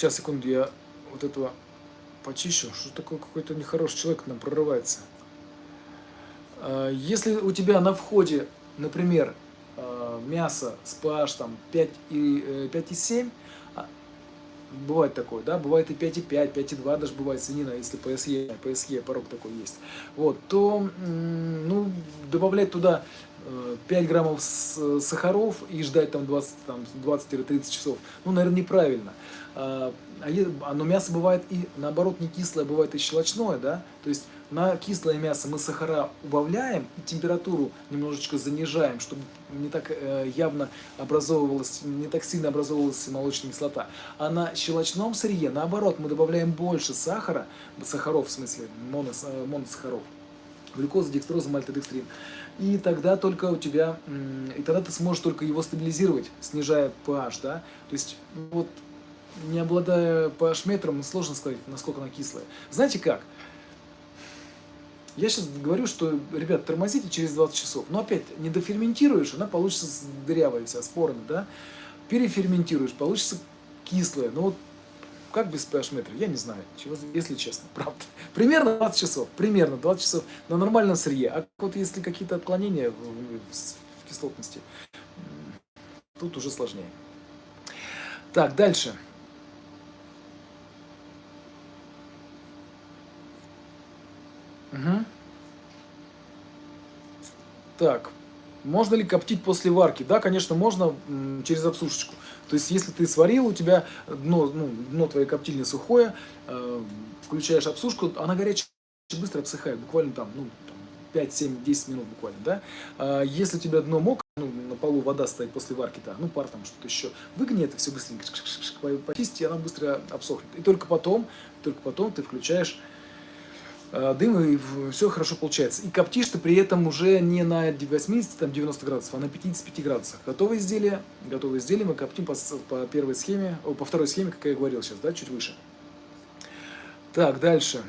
Сейчас, секунду, я вот этого почищу. Что такое какой-то нехороший человек к нам прорывается. А, если у тебя на входе, например, а, мясо с pH там 5,7, бывает такое, да, бывает и 5,5, 5,2 даже бывает свинина, если ПСЕ, ПСЕ порог такой есть, вот, то, ну, добавлять туда 5 э, граммов сахаров и ждать там 20-30 там, 20 часов, ну, наверное, неправильно. А, а, но мясо бывает и, наоборот, не кислое, бывает и щелочное, да, то есть на кислое мясо мы сахара убавляем и температуру немножечко занижаем, чтобы не так э, явно образовывалась, не так сильно образовывалась молочная кислота. А на щелочном сырье, наоборот, мы добавляем больше сахара, сахаров в смысле, монос, э, моносахаров, глюкоза, декстроза, мальтодекстрин. И тогда только у тебя, и тогда ты сможешь только его стабилизировать, снижая pH, да. То есть, вот, не обладая pH-метром, сложно сказать, насколько она кислая. Знаете как? Я сейчас говорю, что, ребят, тормозите через 20 часов. Но опять, не доферментируешь, она получится дырявая вся, спорами, да? Переферментируешь, получится кислая. Ну вот, как без pH-метра? Я не знаю, если честно, правда. Примерно 20 часов, примерно 20 часов на нормальном сырье. А вот если какие-то отклонения в кислотности, тут уже сложнее. Так, дальше. Угу. Так, можно ли коптить после варки? Да, конечно, можно через обсушечку. То есть, если ты сварил, у тебя дно, ну, дно твоей коптильни сухое, э, включаешь обсушку, она горячая быстро обсыхает, буквально там, ну, 5, 7, 10 минут буквально, да. А если у тебя дно мокрое, ну, на полу вода стоит после варки, да, ну, пар там, что-то еще, выгни это все быстренько, почисти, и она быстро обсохнет. И только потом, только потом ты включаешь дым, и все хорошо получается. И коптишь ты при этом уже не на 80-90 градусов, а на 55 градусах. Готовое изделие, готовое изделие мы коптим по, по первой схеме, по второй схеме, как я говорил сейчас, да, чуть выше. Так, дальше.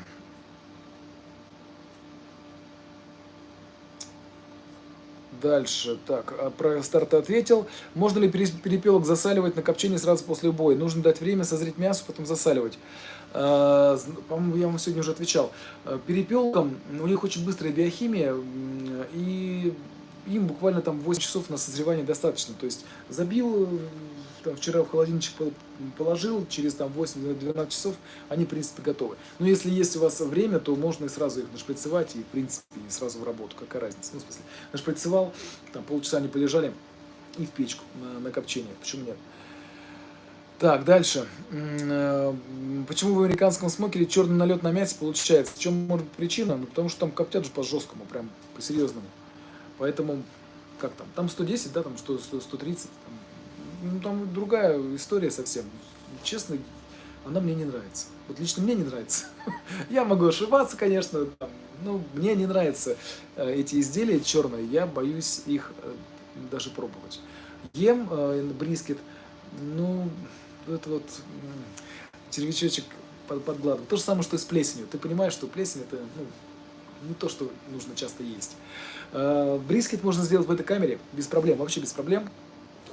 Дальше, так, а про старт ответил. Можно ли перепелок засаливать на копчение сразу после убоя? Нужно дать время созреть мясо, потом засаливать. А, по-моему, я вам сегодня уже отвечал. А, перепелкам, у них очень быстрая биохимия, и им буквально там 8 часов на созревание достаточно. То есть забил, там, вчера в холодильничек положил, через там 8-12 часов они, в принципе, готовы. Но если есть у вас время, то можно и сразу их нашприцевать, и, в принципе, и сразу в работу. Какая разница? Ну, в смысле, нашприцевал, там полчаса они полежали, и в печку на, на копчение. Почему нет? Так, дальше. Э, почему в американском смокере черный налет на мясе получается? В чем может быть причина? Ну, потому что там коптят же по-жесткому, прям по-серьезному. Поэтому, как там, там 110, да, там 100, 130, там, ну, там другая история совсем. Честно, она мне не нравится. Вот лично мне не нравится. Я могу ошибаться, конечно, но мне не нравятся э, эти изделия черные. Я боюсь их э, даже пробовать. Ем э, брискет, ну, это вот червячочек под, подгладывает. То же самое, что и с плесенью. Ты понимаешь, что плесень это ну, не то, что нужно часто есть. Брискет можно сделать в этой камере без проблем, вообще без проблем.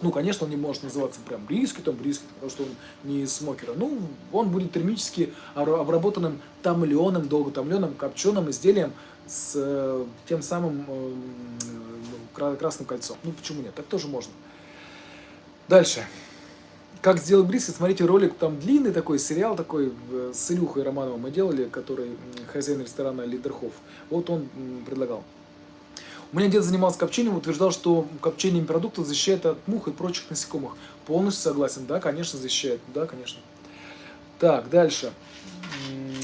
Ну, конечно, он не может называться прям брискетом, брискет, потому что он не из смокера. Ну, он будет термически обработанным томленым, долго томленым, копченым изделием с э, тем самым э, красным кольцом. Ну, почему нет? Так тоже можно. Дальше. Как сделать брискет, смотрите ролик, там длинный такой сериал такой э, с Илюхой Романовым мы делали, который хозяин ресторана Лидерхоф. Вот он предлагал. У меня дед занимался копчением, утверждал, что копчение продуктов защищает от мух и прочих насекомых. Полностью согласен, да, конечно, защищает, да, конечно. Так, дальше.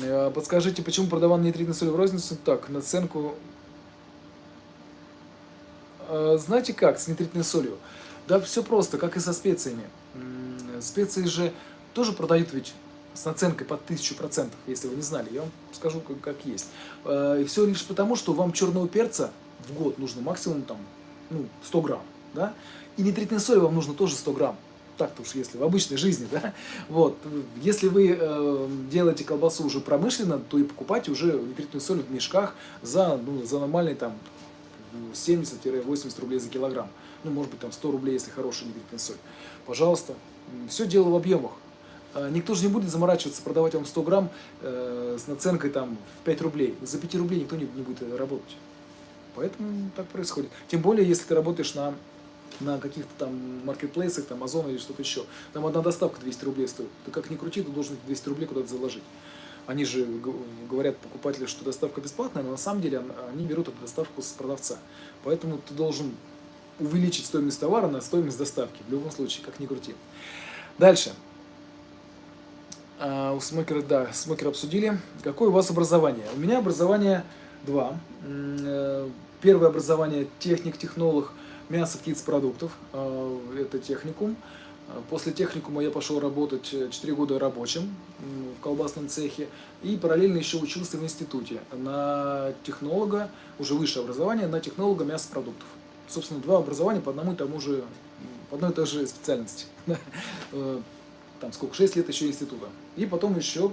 Э, подскажите, почему продавал нитритный соль в розницу? Так, наценку... Э, знаете как, с нитритной солью? Да, все просто, как и со специями. Специи же тоже продают ведь с наценкой под 1000%, если вы не знали. Я вам скажу, как, как есть. Э, и все лишь потому, что вам черного перца в год нужно максимум там, ну, 100 грамм, да, и нитритной соли вам нужно тоже 100 грамм, так-то уж если в обычной жизни, да, вот, если вы э, делаете колбасу уже промышленно, то и покупайте уже нитритную соль в мешках за, ну, за нормальные там 70-80 рублей за килограмм, ну, может быть, там 100 рублей, если хорошая нитритная соль, пожалуйста, все дело в объемах, а, Никто же не будет заморачиваться, продавать вам 100 грамм э, с наценкой там, в 5 рублей. За 5 рублей никто не, не будет работать. Поэтому так происходит. Тем более, если ты работаешь на на каких-то там маркетплейсах, там Озон или что-то еще. Там одна доставка 200 рублей стоит. Ты как ни крути, ты должен 200 рублей куда-то заложить. Они же говорят покупателю, что доставка бесплатная, но на самом деле они берут эту доставку с продавца. Поэтому ты должен увеличить стоимость товара на стоимость доставки. В любом случае, как ни крути. Дальше. А, у смокера, да, смокера обсудили. Какое у вас образование? У меня образование два. Э, первое образование техник-технолог мясо, птиц, продуктов. А, это техникум. А, после техникума я пошел работать 4 года рабочим в колбасном цехе и параллельно еще учился в институте на технолога, уже высшее образование, на технолога мясопродуктов. Собственно, два образования по одному и тому же, по одной и той же специальности. Э, там сколько, 6 лет еще института. И потом еще,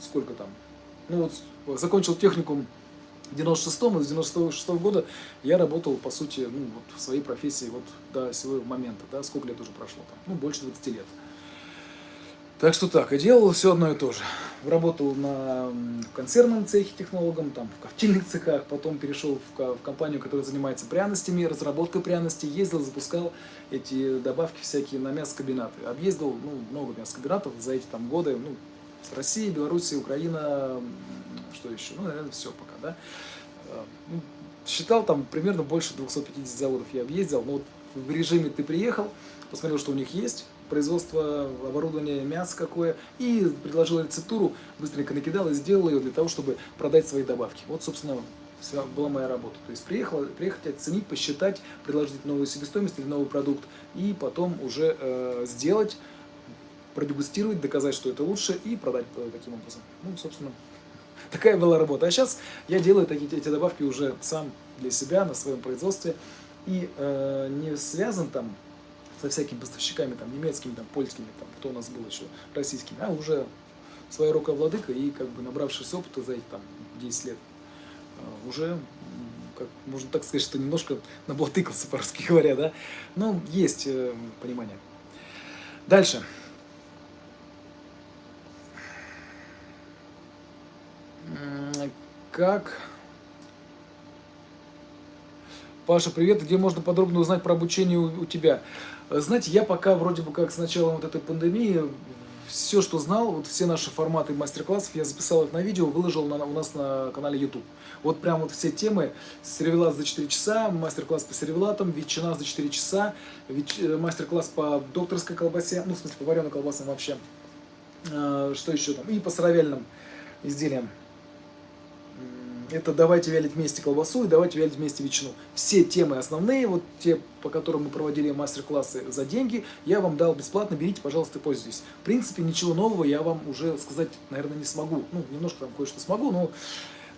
сколько там, ну вот закончил техникум 96-м, и с 96 -го года я работал, по сути, ну, вот в своей профессии вот до сего момента, да, сколько лет уже прошло там, ну, больше 20 лет. Так что так, и делал все одно и то же. Работал на, в консервном цехе технологом, там, в коптильных цехах, потом перешел в, в компанию, которая занимается пряностями, разработкой пряностей, ездил, запускал эти добавки всякие на мясокомбинаты. Объездил ну, много мясокомбинатов за эти там годы, ну, с России, Белоруссии, Украина, что еще, ну, наверное, все пока, да. А, ну, считал там примерно больше 250 заводов я объездил, но вот в режиме ты приехал, посмотрел, что у них есть, производство оборудования, мясо какое, и предложил рецептуру, быстренько накидал и сделал ее для того, чтобы продать свои добавки. Вот, собственно, вся была моя работа. То есть приехал, приехать, оценить, посчитать, предложить новую себестоимость или новый продукт, и потом уже э, сделать, продегустировать, доказать, что это лучше, и продать э, таким образом. Ну, собственно, такая была работа. А сейчас я делаю такие, эти добавки уже сам для себя, на своем производстве, и э, не связан там со всякими поставщиками, там, немецкими, там, польскими, там, кто у нас был еще, российскими, а уже своя рука владыка и как бы набравшись опыта за эти там 10 лет, а, уже, как, можно так сказать, что немножко наблатыкался, по-русски говоря, да, но есть э, понимание. Дальше. Как Паша, привет. Где можно подробно узнать про обучение у, тебя? Знаете, я пока вроде бы как с начала вот этой пандемии все, что знал, вот все наши форматы мастер-классов, я записал их на видео, выложил на, у нас на канале YouTube. Вот прям вот все темы, сервелат за 4 часа, мастер-класс по сервелатам, ветчина за 4 часа, э, мастер-класс по докторской колбасе, ну, в смысле, по вареной колбасам вообще. А, что еще там? И по сыровяльным изделиям это давайте вялить вместе колбасу и давайте вялить вместе ветчину. Все темы основные, вот те, по которым мы проводили мастер-классы за деньги, я вам дал бесплатно, берите, пожалуйста, пользуйтесь. В принципе, ничего нового я вам уже сказать, наверное, не смогу. Ну, немножко там кое-что смогу, но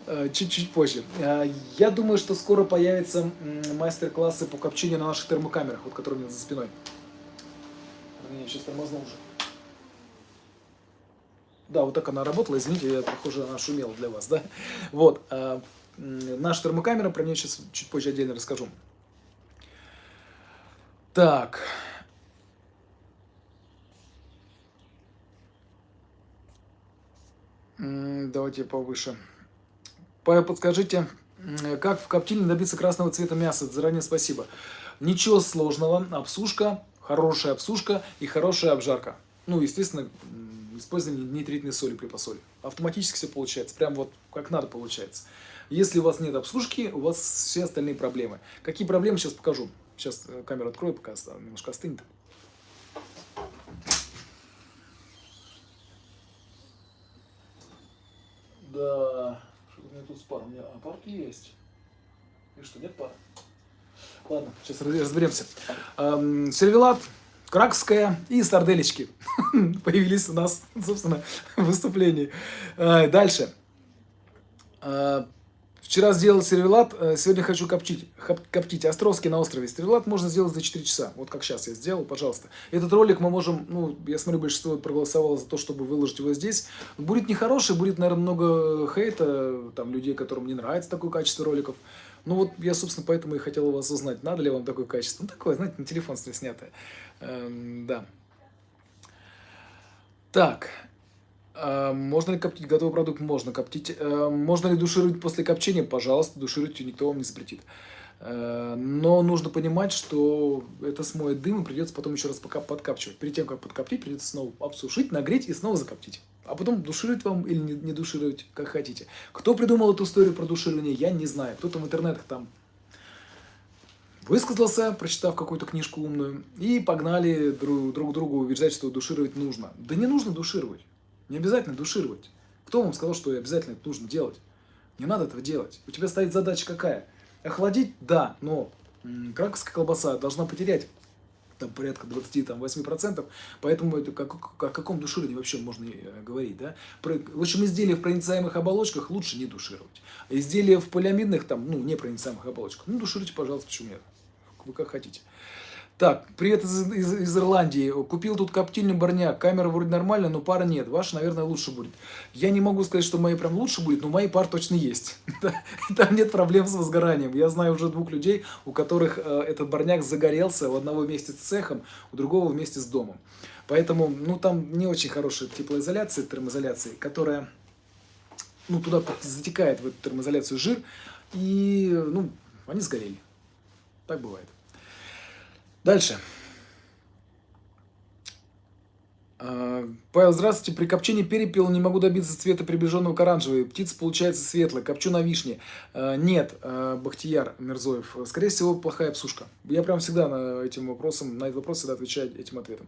э, чуть-чуть позже. Э, я думаю, что скоро появятся мастер-классы по копчению на наших термокамерах, вот которые у меня за спиной. Я сейчас тормознул уже. Да, вот так она работала, извините, я, похоже, она шумела для вас, да? Вот, а, наша термокамера, про нее сейчас чуть позже отдельно расскажу. Так. Давайте повыше. Подскажите, как в коптильне добиться красного цвета мяса? Заранее спасибо. Ничего сложного. Обсушка, хорошая обсушка и хорошая обжарка. Ну, естественно, использование нитритной соли при посоле. Автоматически все получается, прям вот как надо получается. Если у вас нет обслужки, у вас все остальные проблемы. Какие проблемы, сейчас покажу. Сейчас э, камеру открою, пока немножко остынет. Да, что у меня тут с паром? У меня а, пар есть. И что, нет пара? Ладно, сейчас разберемся. Эм, сервелат Краковская и сарделечки появились у нас, собственно, в выступлении. А, дальше. А, вчера сделал сервелат, а, сегодня хочу коптить, коптить. Островский на острове. Сервелат можно сделать за 4 часа. Вот как сейчас я сделал, пожалуйста. Этот ролик мы можем, ну, я смотрю, большинство проголосовало за то, чтобы выложить его здесь. Будет нехороший, будет, наверное, много хейта, там, людей, которым не нравится такое качество роликов. Ну вот я, собственно, поэтому и хотел у вас узнать, надо ли вам такое качество. Ну, такое, знаете, на телефон снятое. Эм, да. Так. Э, можно ли коптить готовый продукт? Можно коптить. Э, можно ли душировать после копчения? Пожалуйста, душируйте, никто вам не запретит. Э, но нужно понимать, что это смоет дым, и придется потом еще раз пока подкапчивать. Перед тем, как подкоптить, придется снова обсушить, нагреть и снова закоптить. А потом душировать вам или не душировать, как хотите. Кто придумал эту историю про душирование, я не знаю. Кто-то в интернетах там высказался, прочитав какую-то книжку умную, и погнали друг, друг другу убеждать, что душировать нужно. Да не нужно душировать. Не обязательно душировать. Кто вам сказал, что обязательно это нужно делать? Не надо этого делать. У тебя стоит задача какая? Охладить? Да, но краковская колбаса должна потерять там порядка 28%, поэтому это как, о каком душировании вообще можно э, говорить, да? Про, в общем, изделия в проницаемых оболочках лучше не душировать. Изделия в полиамидных, там, ну, непроницаемых оболочках, ну, душируйте, пожалуйста, почему нет? Вы как хотите. Так, привет из, из, из Ирландии. Купил тут коптильный барняк. Камера вроде нормальная, но пара нет. Ваша, наверное, лучше будет. Я не могу сказать, что мои прям лучше будет, но мои пар точно есть. Там нет проблем с возгоранием. Я знаю уже двух людей, у которых э, этот барняк загорелся. У одного вместе с цехом, у другого вместе с домом. Поэтому, ну, там не очень хорошая теплоизоляция, термоизоляция, которая, ну, туда затекает в эту термоизоляцию жир. И, ну, они сгорели. Так бывает. Дальше. А, Павел, здравствуйте. При копчении перепела не могу добиться цвета приближенного к оранжевой. Птица получается светлая. Копчу на вишне. А, нет, а, Бахтияр Мирзоев. Скорее всего, плохая псушка. Я прям всегда на этим вопросом, на этот вопрос всегда отвечаю этим ответом.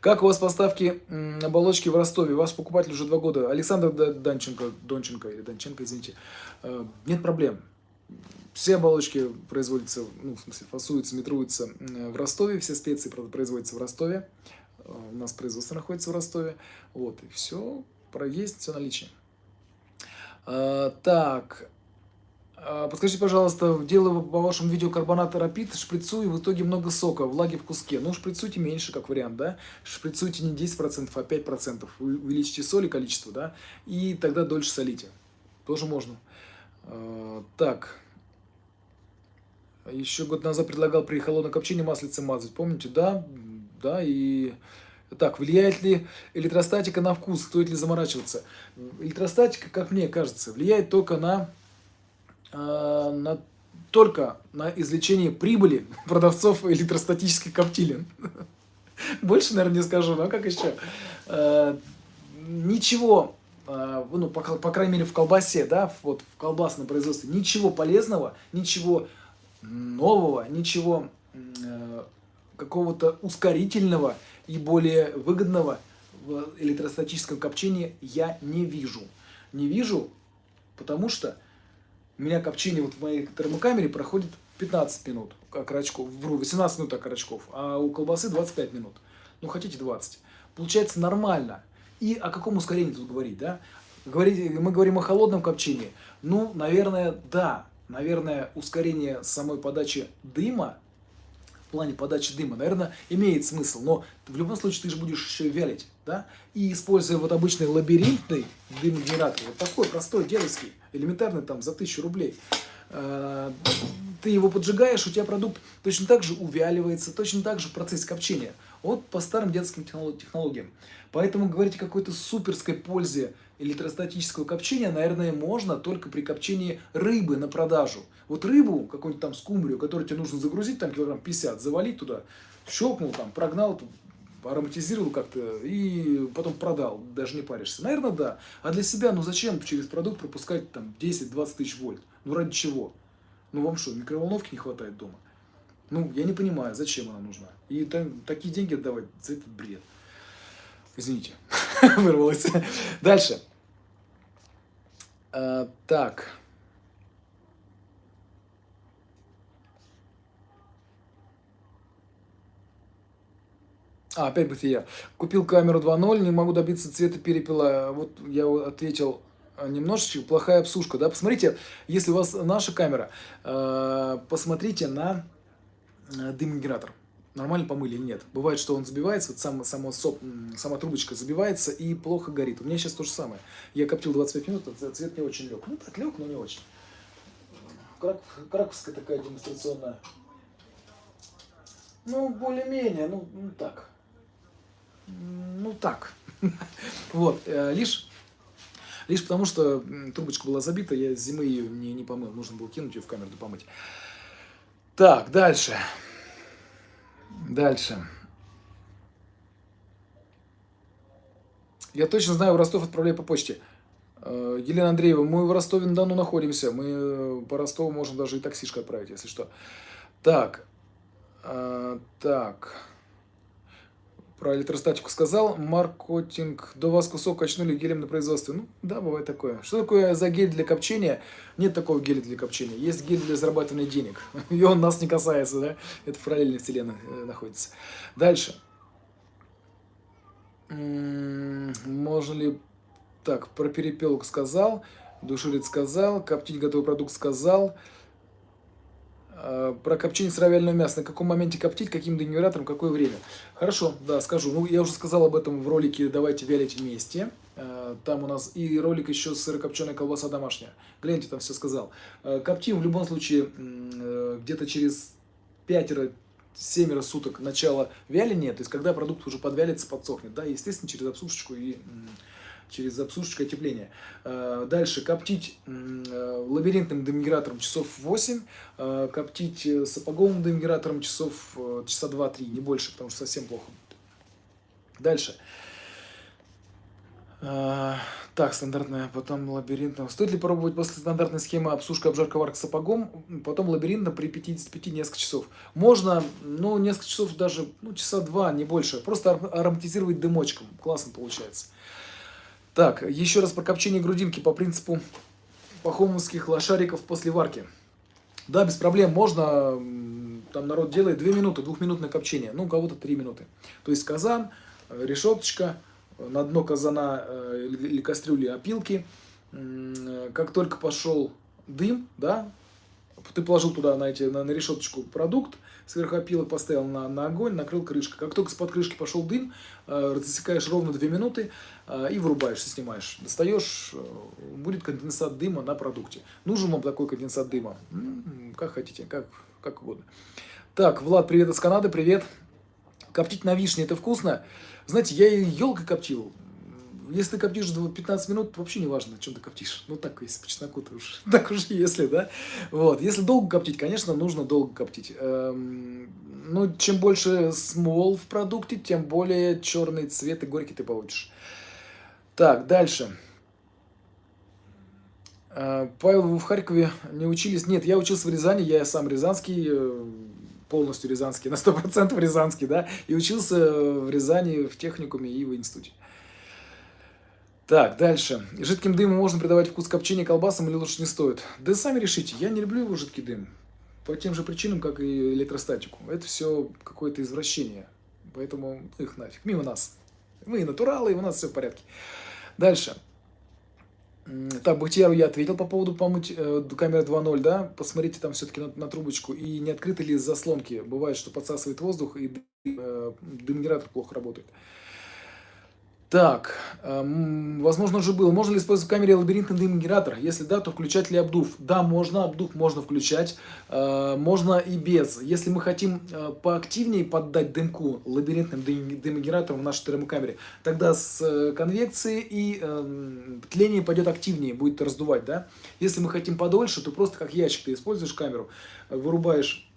Как у вас поставки оболочки в Ростове? Ваш покупатель уже два года. Александр Данченко, Донченко или Донченко, извините. Нет проблем. Все оболочки производятся, ну, в смысле, фасуются, метруются в Ростове, все специи производятся в Ростове. Э, у нас производство находится в Ростове. Вот, и все, есть все наличие. А, так, подскажите, пожалуйста, делаю по вашему видео карбонат рапид, шприцую, в итоге много сока, влаги в куске. Ну, шприцуйте меньше, как вариант, да? Шприцуйте не 10%, а 5%. Вы увеличите соли количество, да? И тогда дольше солите. Тоже можно. Так, еще год назад предлагал при холодном копчении маслице мазать. Помните? Да, да, и... Так, влияет ли электростатика на вкус? Стоит ли заморачиваться? Электростатика, как мне кажется, влияет только на, э, на только на извлечение прибыли продавцов электростатических коптилин. Больше, наверное, не скажу, но как еще? Э, ничего, ну, по, по крайней мере, в колбасе, да, вот в колбасном производстве, ничего полезного, ничего нового, ничего э, какого-то ускорительного и более выгодного в электростатическом копчении я не вижу. Не вижу, потому что у меня копчение вот в моей термокамере проходит 15 минут окорочков, вру, 18 минут окорочков, а у колбасы 25 минут. Ну, хотите 20. Получается нормально. И о каком ускорении тут говорить, да? Говорить, мы говорим о холодном копчении. Ну, наверное, да, наверное, ускорение самой подачи дыма, в плане подачи дыма, наверное, имеет смысл. Но в любом случае ты же будешь еще вялить, да? И используя вот обычный лабиринтный дымогенератор, вот такой простой, дедовский, элементарный там за тысячу рублей, э, ты его поджигаешь, у тебя продукт точно так же увяливается, точно так же в процессе копчения. Вот по старым детским технологиям. Поэтому говорить о какой-то суперской пользе электростатического копчения, наверное, можно только при копчении рыбы на продажу. Вот рыбу, какую-нибудь там скумбрию, которую тебе нужно загрузить, там килограмм 50, завалить туда, щелкнул там, прогнал, ароматизировал как-то и потом продал, даже не паришься. Наверное, да. А для себя, ну зачем через продукт пропускать там 10-20 тысяч вольт? Ну ради чего? Ну вам что, микроволновки не хватает дома? Ну, я не понимаю, зачем она нужна. И там, такие деньги отдавать за этот бред. Извините, вырвалось. Дальше. А, так. А, опять бытия. Купил камеру 2.0, не могу добиться цвета перепела. Вот я ответил а, немножечко, плохая обсушка. Да? Посмотрите, если у вас наша камера, а, посмотрите на дымогенератор нормально помыли или нет. Бывает, что он забивается, вот сам, само, соп, сама трубочка забивается и плохо горит. У меня сейчас то же самое. Я коптил 25 минут, а цвет не очень лег. Ну, так лег, но не очень. Крак, краковская такая демонстрационная. Ну, более-менее, ну, ну так. Ну так. Вот, э, лишь, лишь потому, что трубочка была забита, я зимы ее не, не помыл. Нужно было кинуть ее в камеру да помыть. Так, дальше. Дальше. Я точно знаю, в Ростов отправляю по почте. Э, Елена Андреева, мы в Ростове-на-Дону находимся. Мы э, по Ростову можем даже и таксишкой отправить, если что. Так. А, так. Про электростатику сказал. Маркетинг. До вас кусок качнули гелем на производстве. Ну, да, бывает такое. Что такое за гель для копчения? Нет такого геля для копчения. Есть гель для зарабатывания денег. И он нас не касается, да? Это в параллельной вселенной э, находится. Дальше. Можно ли... Так, про перепелок сказал. Душилит сказал. Коптить готовый продукт сказал. А, про копчение сыровяленого мяса. На каком моменте коптить, каким дениватором, какое время. Хорошо, да, скажу. Ну, я уже сказал об этом в ролике «Давайте вялить вместе». А, там у нас и ролик еще сырокопченая колбаса домашняя. Гляньте, там все сказал. А, коптим в любом случае э, где-то через пятеро семеро суток начала вяления, то есть когда продукт уже подвялится, подсохнет, да, естественно, через обсушечку и через обсушечку отепления. Э, дальше коптить э, лабиринтным демигратором часов 8, э, коптить сапоговым демигратором часов часа 2-3, не больше, потому что совсем плохо. Дальше. Так, стандартная, потом лабиринтом. Стоит ли пробовать после стандартной схемы обсушка, обжарка, варка сапогом, потом лабиринтом при 55 несколько часов? Можно, ну, несколько часов даже, ну, часа два, не больше. Просто ароматизировать дымочком. Классно получается. Так, еще раз про копчение грудинки по принципу пахомовских лошариков после варки. Да, без проблем, можно, там народ делает 2 минуты, двухминутное копчение, ну, у кого-то 3 минуты. То есть казан, э, решеточка, на дно казана э, или кастрюли опилки. Как только пошел дым, да, ты положил туда на, эти, на, на решеточку продукт, сверху опилок поставил на, на огонь, накрыл крышкой. Как только с-под крышки пошел дым, э, засекаешь ровно 2 минуты э, и вырубаешься, снимаешь. Достаешь, э, будет конденсат дыма на продукте. Нужен вам такой конденсат дыма? М-м, как хотите, как, как угодно. Так, Влад, привет из Канады, привет. Коптить на вишне это вкусно. Знаете, я елкой коптил. Если ты коптишь 15 минут, вообще не важно, чем ты коптишь. Ну, так, если по чесноку, то уж, так уж если, да. Вот, если долго коптить, конечно, нужно долго коптить. Эм, ну, чем больше смол в продукте, тем более черный цвет и горький ты получишь. Так, дальше. Э, Павел, вы в Харькове не учились? Нет, я учился в Рязани, я сам рязанский, э, полностью рязанский, на 100% рязанский, да, и учился в Рязани в техникуме и в институте. Так, дальше. Жидким дымом можно придавать вкус копчения колбасам или лучше не стоит? Да сами решите, я не люблю его жидкий дым. По тем же причинам, как и электростатику. Это все какое-то извращение. Поэтому их нафиг, мимо нас. Мы натуралы, и у нас все в порядке. Дальше. Так, Бахтияру я ответил по поводу помыть э, камеры 2.0, да, посмотрите там все-таки на, на трубочку, и не открыты ли заслонки, бывает, что подсасывает воздух, и э, дымгенератор плохо работает. Так, эм, возможно уже было. Можно ли использовать в камере лабиринтный дым-генератор? Если да, то включать ли обдув? Да, можно, обдув можно включать. Э, можно и без. Если мы хотим э, поактивнее поддать дымку лабиринтным дым, дымогенератором в нашей термокамере, тогда с э, конвекцией и э, тление пойдет активнее, будет раздувать, да? Если мы хотим подольше, то просто как ящик ты используешь камеру, вырубаешь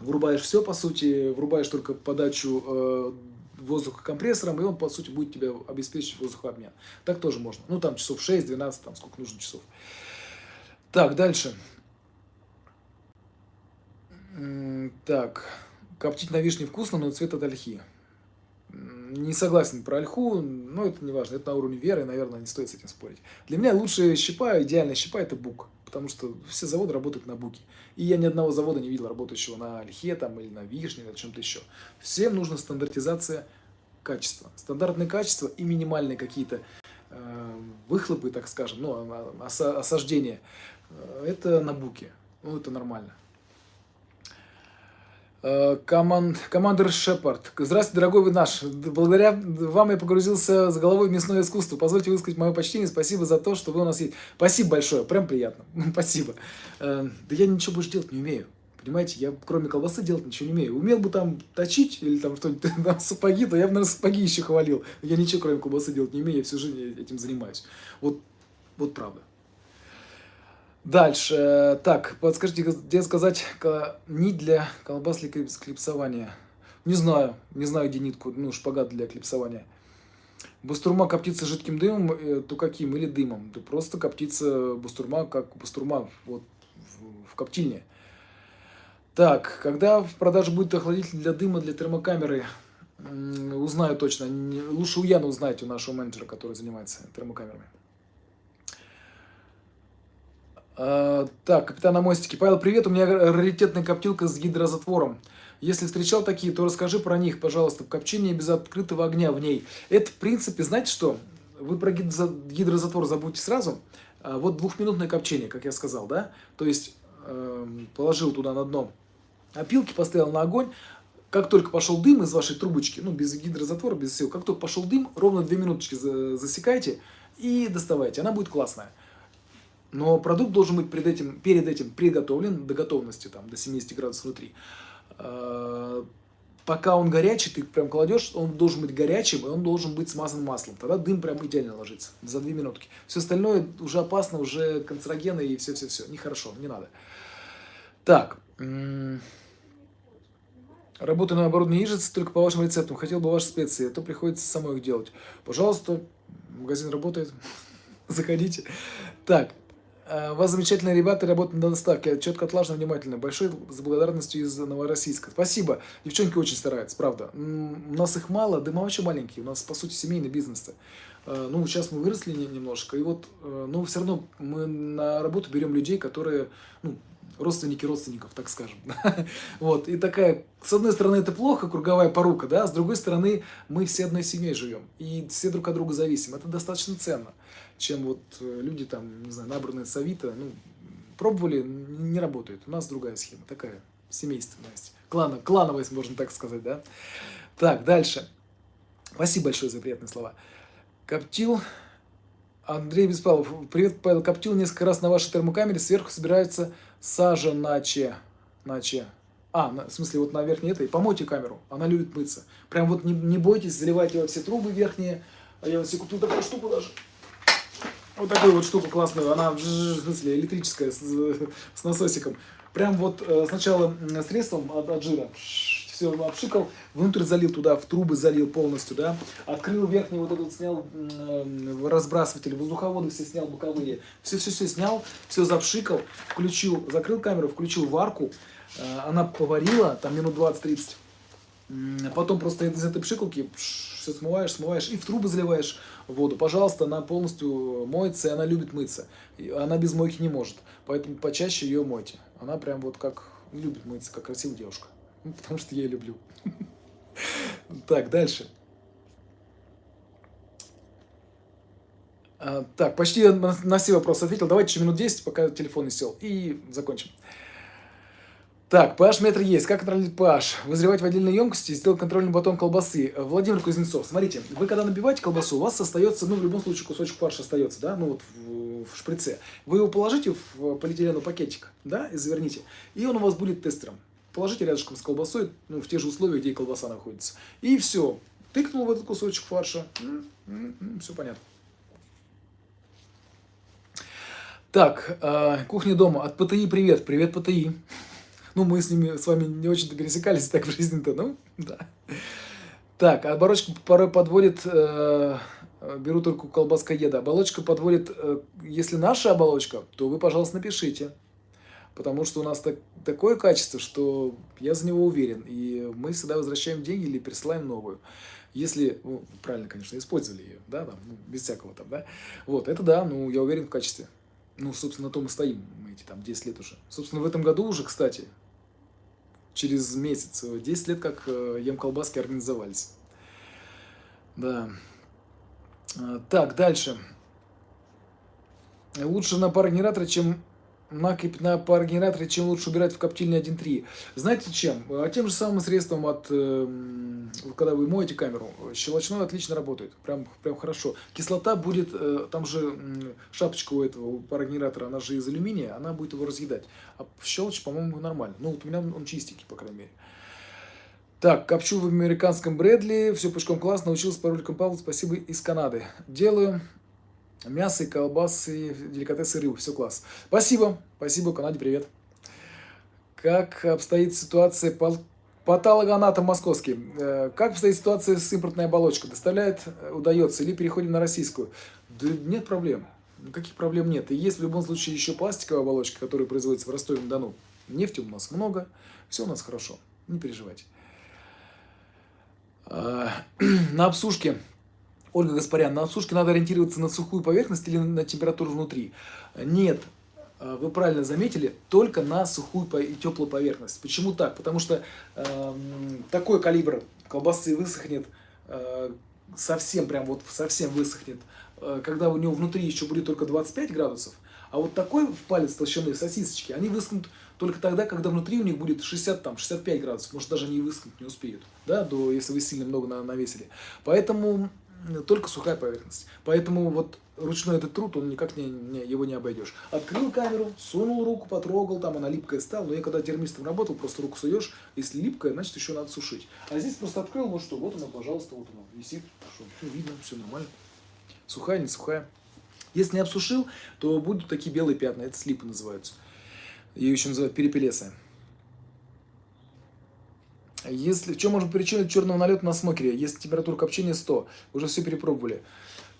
вырубаешь все, по сути, врубаешь только подачу э, воздухокомпрессором, и он, по сути, будет тебе обеспечить воздухообмен. Так тоже можно. Ну, там часов 6-12, там сколько нужно часов. Так, дальше. Так, коптить на вишне вкусно, но цвет от ольхи. Не согласен про ольху, но это не важно, это на уровне веры, наверное, не стоит с этим спорить. Для меня лучшая щепа, идеальная щепа – это бук, потому что все заводы работают на буке. И я ни одного завода не видел работающего на ольхе там, или на вишне, или на чем-то еще. Всем нужна стандартизация качества. Стандартные качества и минимальные какие-то э, выхлопы, так скажем, ну, осаждения, э, это на буке. Ну, это нормально. Э, команд, командир Шепард. Здравствуйте, дорогой вы наш. Благодаря вам я погрузился с головой в мясное искусство. Позвольте высказать мое почтение. Спасибо за то, что вы у нас есть. Спасибо большое. Прям приятно. Спасибо. Э, да я ничего больше делать не умею. Понимаете, я кроме колбасы делать ничего не умею. Умел бы там точить или там что-нибудь, там, сапоги, то я бы, наверное, сапоги еще хвалил. Я ничего кроме колбасы делать не умею, я всю жизнь этим занимаюсь. Вот, вот правда. Дальше. Так, подскажите, где сказать нить для колбас для клипсования? Не знаю. Не знаю, где нитку, ну, шпагат для клипсования. Бустурма коптится жидким дымом, э, то каким? Или дымом? Да просто коптится бустурма, как бустурма вот, в, в коптильне. Так, когда в продаже будет охладитель для дыма для термокамеры? Узнаю точно. Лучше у Яна узнать, у нашего менеджера, который занимается термокамерами. А, так, капитан на мостике. Павел, привет. У меня раритетная коптилка с гидрозатвором. Если встречал такие, то расскажи про них, пожалуйста. Копчение без открытого огня в ней. Это, в принципе, знаете что? Вы про гидрозатвор забудьте сразу. А вот двухминутное копчение, как я сказал, да? То есть, э, положил туда на дно опилки, поставил на огонь. Как только пошел дым из вашей трубочки, ну, без гидрозатвора, без сил, как только пошел дым, ровно две минуточки засекайте и доставайте. Она будет классная. Но продукт должен быть перед этим, перед этим приготовлен до готовности, там, до 70 градусов внутри. А, пока он горячий, ты прям кладешь, он должен быть горячим, и он должен быть смазан маслом. Тогда дым прям идеально ложится за две минутки. Все остальное уже опасно, уже канцерогены и все-все-все. Нехорошо, не надо. Так. Работаю на оборудовании яичницы только по вашим рецептам. Хотел бы ваши специи, а то приходится самой их делать. Пожалуйста, магазин работает. Заходите. Так, Э, вас замечательные ребята работают на доставке, четко, отлажно, внимательно. Большой с благодарностью из Новороссийска. Спасибо. Девчонки очень стараются, правда. У нас их мало, да мы вообще маленькие. У нас, по сути, семейный бизнес. -то. Э, ну, сейчас мы выросли немножко, и вот, э, но все равно мы на работу берем людей, которые, ну, родственники родственников, так скажем. вот, и такая, с одной стороны, это плохо, круговая порука, да, с другой стороны, мы все одной семьей живем, и все друг от друга зависим. Это достаточно ценно чем вот э, люди там, не знаю, набранные с Авито, ну, пробовали, не работает. У нас другая схема, такая семейственность, клана, клановость, можно так сказать, да. Так, дальше. Спасибо большое за приятные слова. Коптил, Андрей Беспалов, привет, Павел, коптил несколько раз на вашей термокамере, сверху собирается сажа наче, наче. А, в смысле, вот на верхней этой, помойте камеру, она любит мыться. Прям вот не, не бойтесь, заливайте во все трубы верхние, а я себе куплю такую штуку даже. Вот такую вот штуку классную, она в смысле электрическая, с, с насосиком. Прям вот э, сначала средством от, от жира все обшикал, внутрь залил туда, в трубы залил полностью, да, открыл верхний вот этот, снял э, разбрасыватель, воздуховоды все снял, боковые, все-все-все снял, все запшикал, включил, закрыл камеру, включил варку, э, она поварила, там минут 20-30, Потом просто из этой пшикалки все смываешь, смываешь и в трубы заливаешь воду. Пожалуйста, она полностью моется, и она любит мыться. Она без мойки не может. Поэтому почаще ее мойте. Она прям вот как любит мыться, как красивая девушка. Потому что я ее люблю. Так, дальше. А, так, почти на все вопросы ответил. Давайте еще минут 10, пока телефон не сел. И закончим. Так, pH метр есть. Как контролировать pH? Вызревать в отдельной емкости и сделать контрольный батон колбасы. Владимир Кузнецов, смотрите, вы когда набиваете колбасу, у вас остается, ну, в любом случае, кусочек фарша остается, да, ну, вот в, в шприце. Вы его положите в полиэтиленовый пакетик, да, и заверните, и он у вас будет тестером. Положите рядышком с колбасой, ну, в те же условия, где и колбаса находится. И все. Тыкнул в этот кусочек фарша. Все понятно. Так, э, кухня дома. От ПТИ привет. Привет, ПТИ. Ну, мы с ними, с вами не очень-то пересекались так в жизни-то, ну, да. Так, оборочка порой подводит, э, беру только колбаска еда. Оболочка подводит, э, если наша оболочка, то вы, пожалуйста, напишите. Потому что у нас так, такое качество, что я за него уверен. И мы всегда возвращаем деньги или присылаем новую. Если, ну, правильно, конечно, использовали ее, да, там, ну, без всякого там, да. Вот, это да, ну, я уверен в качестве. Ну, собственно, на том и стоим мы эти там 10 лет уже. Собственно, в этом году уже, кстати, через месяц. 10 лет, как э, ем колбаски организовались. Да. А, так, дальше. Лучше на парогенераторе, чем накипь на парогенераторе, чем лучше убирать в коптильне 1.3. Знаете чем? А тем же самым средством от, э, когда вы моете камеру, щелочной отлично работает, прям, прям хорошо. Кислота будет, э, там же шапочка у этого парогенератора, она же из алюминия, она будет его разъедать. А щелочь, по-моему, нормально. Ну, вот у меня он чистенький, по крайней мере. Так, копчу в американском Брэдли, все пучком классно, научился по роликам Павла, спасибо из Канады. Делаю Мясо и колбасы, деликатесы, рыбы. Все класс. Спасибо. Спасибо, Канаде, привет. Как обстоит ситуация Патологоанатом московский. Э, как обстоит ситуация с импортной оболочкой? Доставляет, э, удается, или переходим на российскую? Да нет проблем. Никаких проблем нет. И есть в любом случае еще пластиковая оболочка, которая производится в Ростове-на-Дону. Нефти у нас много, все у нас хорошо. Не переживайте. А, на обсушке, Ольга Гаспарян, на обсушке надо ориентироваться на сухую поверхность или на температуру внутри? Нет, а, вы правильно заметили, только на сухую и теплую поверхность. Почему так? Потому что э, такой калибр колбасы высохнет э, совсем, прям вот совсем высохнет, э, когда у него внутри еще будет только 25 градусов, а вот такой в палец толщины сосисочки, они высохнут только тогда, когда внутри у них будет 60, там, 65 градусов, может даже они высохнуть не успеют, да, до, если вы сильно много навесили. Поэтому только сухая поверхность. Поэтому вот ручной этот труд, он никак не, не, его не обойдешь. Открыл камеру, сунул руку, потрогал, там она липкая стала. Но я когда термистом работал, просто руку суешь, если липкая, значит еще надо сушить. А здесь просто открыл, ну что, вот она, пожалуйста, вот она висит, что, все видно, все нормально. Сухая, не сухая. Если не обсушил, то будут такие белые пятна, это слипы называются. Ее еще называют перепелесая. Если, в чем может причина черного налета на смокере? Если температура копчения 100, уже все перепробовали.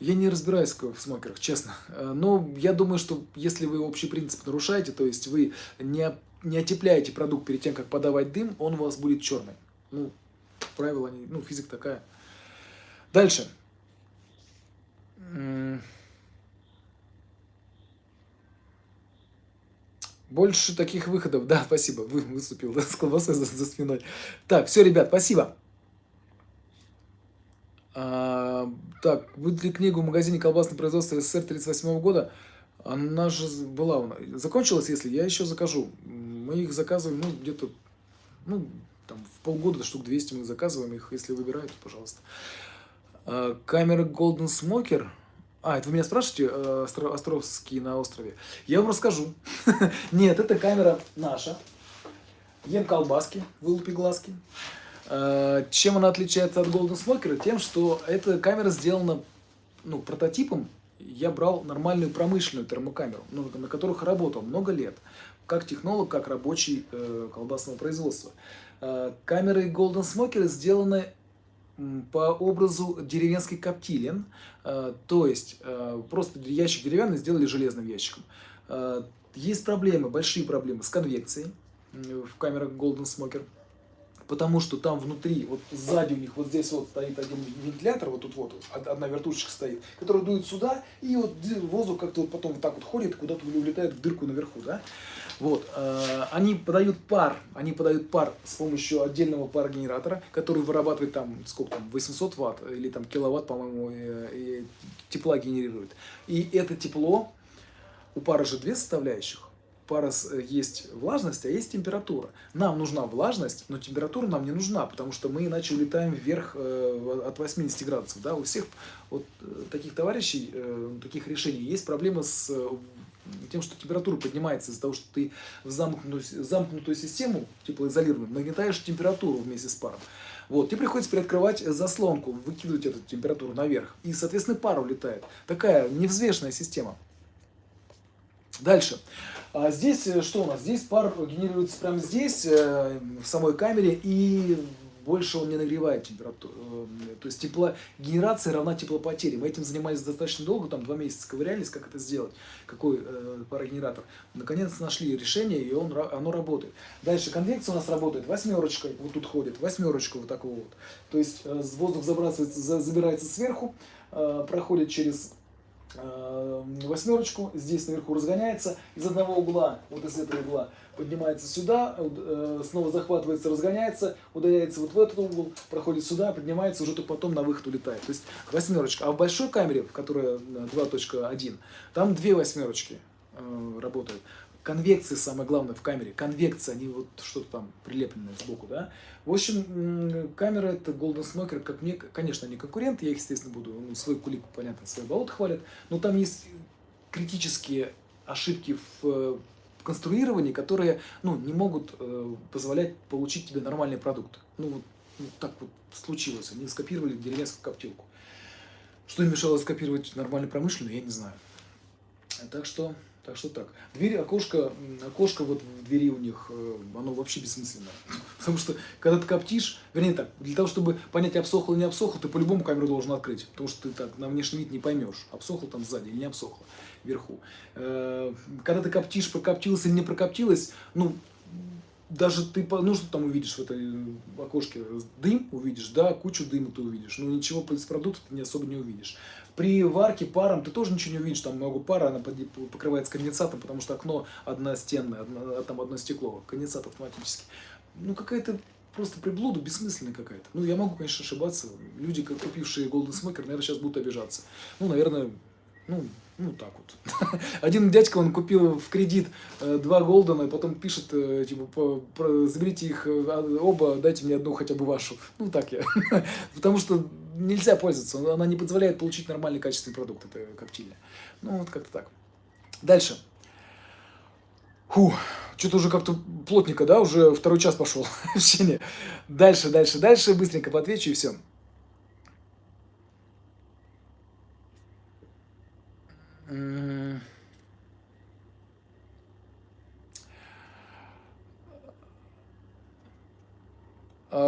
Я не разбираюсь в смокерах, честно. Э, но я думаю, что если вы общий принцип нарушаете, то есть вы не, не отепляете продукт перед тем, как подавать дым, он у вас будет черный. Ну, правило, ну, физика такая. Дальше. Больше таких выходов. Да, спасибо. Вы выступил да, с колбасой за, за спиной. Так, все, ребят, спасибо. А, так, ли книгу в магазине колбасное производство СССР 38 года? Она же была, закончилась, если я еще закажу. Мы их заказываем, ну, где-то, ну, там, в полгода, штук 200 мы заказываем их, если выбирают, пожалуйста. А, камера Golden Smoker – а, это вы меня спрашиваете, э, Островский на острове? Я вам расскажу. Нет, это камера наша. Ем колбаски, вылупи глазки. Э, чем она отличается от Golden Smoker? Тем, что эта камера сделана ну, прототипом. Я брал нормальную промышленную термокамеру, ну, на которых работал много лет. Как технолог, как рабочий э, колбасного производства. Камеры Golden Smoker сделаны по образу деревенской коптилен, э, то есть э, просто ящик деревянный сделали железным ящиком. Э, есть проблемы, большие проблемы с конвекцией в камерах Golden Smoker, потому что там внутри, вот сзади у них вот здесь вот стоит один вентилятор, вот тут вот одна вертушечка стоит, которая дует сюда, и вот воздух как-то вот потом вот так вот ходит, куда-то улетает в дырку наверху, да. Вот, э, они подают пар, они подают пар с помощью отдельного парогенератора, который вырабатывает там, сколько там, 800 ватт или там киловатт, по-моему, э, тепла генерирует. И это тепло, у пара же две составляющих, пара э, есть влажность, а есть температура. Нам нужна влажность, но температура нам не нужна, потому что мы иначе улетаем вверх э, от 80 градусов. Да? У всех вот э, таких товарищей, э, таких решений есть проблемы с тем, что температура поднимается из-за того, что ты в замкнутую, замкнутую систему, теплоизолированную, нагнетаешь температуру вместе с паром. Вот, тебе приходится приоткрывать заслонку, выкидывать эту температуру наверх. И, соответственно, пар улетает. Такая невзвешенная система. Дальше. А здесь э, что у нас? Здесь пар генерируется прямо здесь, э, в самой камере, и больше он не нагревает температуру. Э, то есть теплогенерация равна теплопотере. Мы этим занимались достаточно долго, там два месяца ковырялись, как это сделать, какой э, парогенератор. Наконец нашли решение, и он, оно работает. Дальше конвекция у нас работает восьмерочкой, вот тут ходит, восьмерочка вот такого вот. То есть э, воздух забрасывается, забирается сверху, э, проходит через восьмерочку, здесь наверху разгоняется из одного угла, вот из этого угла, поднимается сюда, э, снова захватывается, разгоняется, удаляется вот в этот угол, проходит сюда, поднимается, уже только потом на выход улетает. То есть восьмерочка. А в большой камере, в которой 2.1, э, там две восьмерочки работают конвекции самое главное в камере. Конвекция, они вот что-то там прилепленное сбоку, да. В общем, камера это Golden Smoker, как мне, конечно, не конкурент, я их, естественно, буду, ну, свой кулик, понятно, свой болот хвалят, но там есть критические ошибки в конструировании, которые, ну, не могут э, позволять получить тебе нормальный продукт. Ну, вот, ну, так вот случилось, они скопировали деревенскую коптилку. Что им мешало скопировать нормальный промышленный, я не знаю. Так что, так что так. Дверь, окошко, окошко вот в двери у них, э, оно вообще бессмысленное. Потому что, когда ты коптишь, вернее так, для того, чтобы понять, обсохло или не обсохло, ты по-любому камеру должен открыть. Потому что ты так на внешний вид не поймешь, обсохло там сзади или не обсохло вверху. Э, когда ты коптишь, прокоптилось или не прокоптилось, ну, даже ты, ну что там увидишь в этой э, окошке, дым увидишь, да, кучу дыма ты увидишь, но ничего из продукта ты не особо не увидишь. При варке паром ты тоже ничего не увидишь, там много пара, она покрывается конденсатом, потому что окно одностенное, одно, там одно стекло, конденсат автоматически. Ну какая-то просто приблуда бессмысленная какая-то. Ну я могу, конечно, ошибаться, люди, купившие Golden Smoker, наверное, сейчас будут обижаться. Ну, наверное, ну, ну, так вот. Один дядька, он купил в кредит э, два Голдена, и потом пишет, э, типа, заберите их э, оба, дайте мне одну хотя бы вашу. Ну, так я. Потому что нельзя пользоваться, она не позволяет получить нормальный качественный продукт, это коптильня. Ну, вот как-то так. Дальше. Что-то уже как-то плотненько, да, уже второй час пошел общение. Дальше, дальше, дальше, быстренько поотвечу и все. А,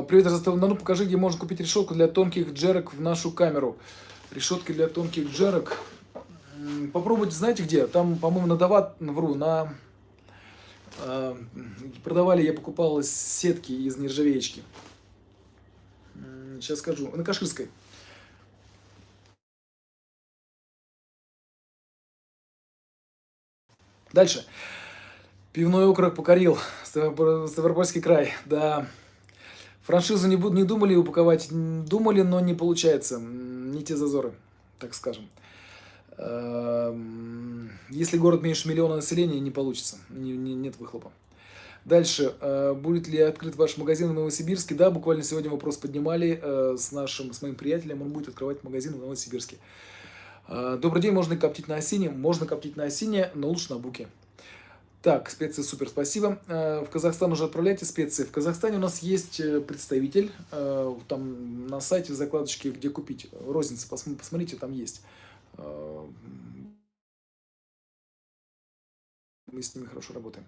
привет, Ростов-на-Дону. Ну, покажи, где можно купить решетку для тонких джерок в нашу камеру. Решетки для тонких джерок. Попробуйте, знаете где? Там, по-моему, на Дават, вру, на... Э, продавали, я покупал сетки из нержавеечки. Сейчас скажу. На Каширской. Дальше. Пивной округ покорил Ставропольский край. Да. Франшизу не, не думали упаковать, думали, но не получается. Не те зазоры, так скажем. Эм, если город меньше миллиона населения, не получится. Не, не, нет выхлопа. Дальше. Э, будет ли открыт ваш магазин в Новосибирске? Да, буквально сегодня вопрос поднимали э, с нашим, с моим приятелем. Он будет открывать магазин в Новосибирске. Э, добрый день, можно коптить на осине? Можно коптить на осине, но лучше на буке. Так, специи супер, спасибо. Э, в Казахстан уже отправляйте специи. В Казахстане у нас есть э, представитель, там на сайте в закладочке, где купить. Розница, посмотрите, там есть. Мы с ними хорошо работаем.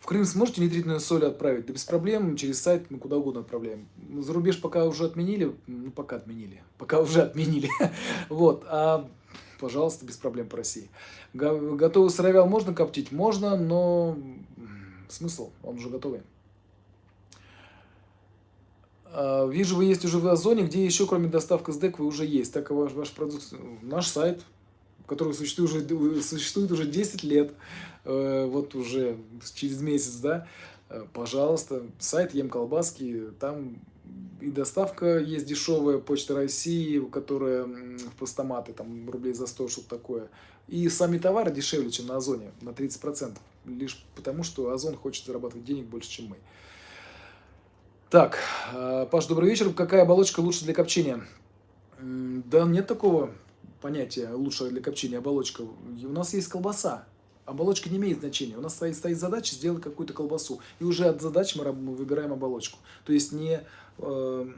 В Крым сможете нитритную соль отправить? Да без проблем, через сайт мы куда угодно отправляем. За рубеж пока уже отменили, ну пока отменили, пока уже отменили. Вот, а пожалуйста, без проблем по России. Готовый сыровял можно коптить? Можно, но смысл, он уже готовый. А, вижу, вы есть уже в Озоне, где еще, кроме доставки СДЭК, вы уже есть. Так, ваш, ваш продукт, наш сайт, который существует уже, существует уже 10 лет. Э, вот уже через месяц, да, э, пожалуйста, сайт Ем Колбаски, там и доставка есть дешевая, Почта России, которая в постаматы, там рублей за 100, что-то такое. И сами товары дешевле, чем на Озоне, на 30%. Лишь потому, что Озон хочет зарабатывать денег больше, чем мы. Так, э, Паш, добрый вечер. Какая оболочка лучше для копчения? Да нет такого понятия лучшая для копчения оболочка. У нас есть колбаса. Оболочка не имеет значения. У нас стоит, стоит задача сделать какую-то колбасу. И уже от задач мы, мы выбираем оболочку. То есть не, э,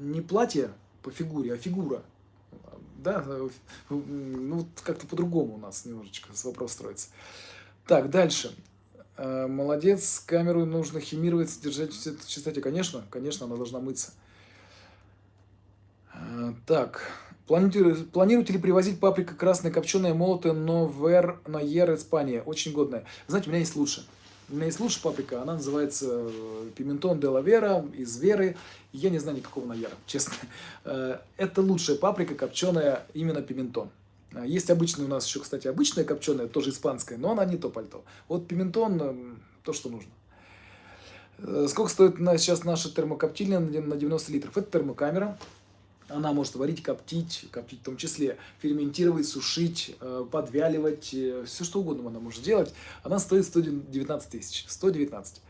не платье по фигуре, а фигура. Да, э, ну как-то по-другому у нас немножечко вопрос строится. Так, дальше. Э, молодец, камеру нужно химировать, содержать в чистоте. Конечно, конечно, она должна мыться. Э, так, Планируете, планируете ли привозить паприка красная, копченая, молотая, но вер на ер Испания? Очень годная. Знаете, у меня есть лучше. У меня есть лучше паприка, она называется э, пиментон де ла Вера, из Веры. Я не знаю никакого на Яра, честно. Э, это лучшая паприка, копченая, именно пиментон. Э, есть обычная у нас еще, кстати, обычная копченая, тоже испанская, но она не то пальто. Вот пиментон, то, что нужно. Сколько стоит сейчас наша термокоптильня на 90 литров? Это термокамера. Она может варить, коптить, коптить в том числе, ферментировать, сушить, э, подвяливать, э, все что угодно она может делать. Она стоит 119 тысяч, 119.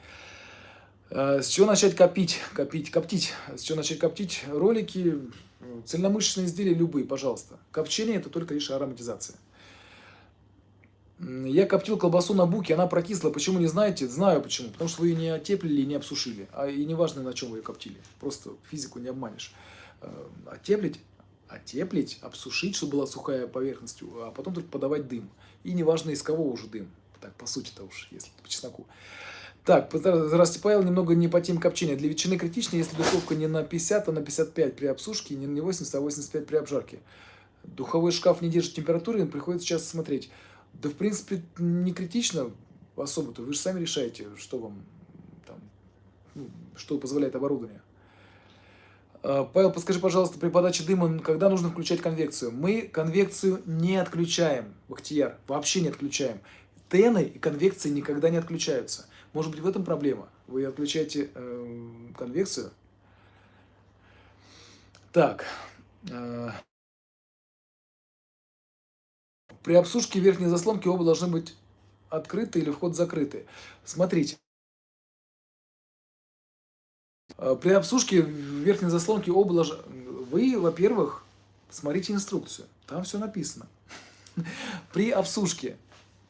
Э, с чего начать копить, копить, коптить? С чего начать коптить? Ролики, цельномышечные изделия любые, пожалуйста. Копчение это только лишь ароматизация. Я коптил колбасу на буке, она прокисла. Почему не знаете? Знаю почему. Потому что вы ее не отеплили и не обсушили. А и не важно, на чем вы ее коптили. Просто физику не обманешь. Э, оттеплить, Отеплить, обсушить, чтобы была сухая поверхность, а потом только подавать дым. И неважно из кого уже дым. Так, по сути-то уж, если по чесноку. Так, Павел, немного не по теме копчения. Для ветчины критично, если духовка не на 50, а на 55 при обсушке, не на 80, а 85 при обжарке. Духовой шкаф не держит температуры, приходится часто смотреть. Да, в принципе, не критично особо-то. Вы же сами решаете, что вам там, ну, что позволяет оборудование. А, Павел, подскажи, пожалуйста, при подаче дыма, когда нужно включать конвекцию? Мы конвекцию не отключаем, Бахтияр, вообще не отключаем. Тены и конвекции никогда не отключаются. Может быть, в этом проблема. Вы отключаете э, конвекцию. Так. Э, при обсушке верхней заслонки оба должны быть открыты или вход закрытый. Смотрите. Э, при обсушке верхней заслонки должны... Вы, во-первых, смотрите инструкцию. Там все написано. При обсушке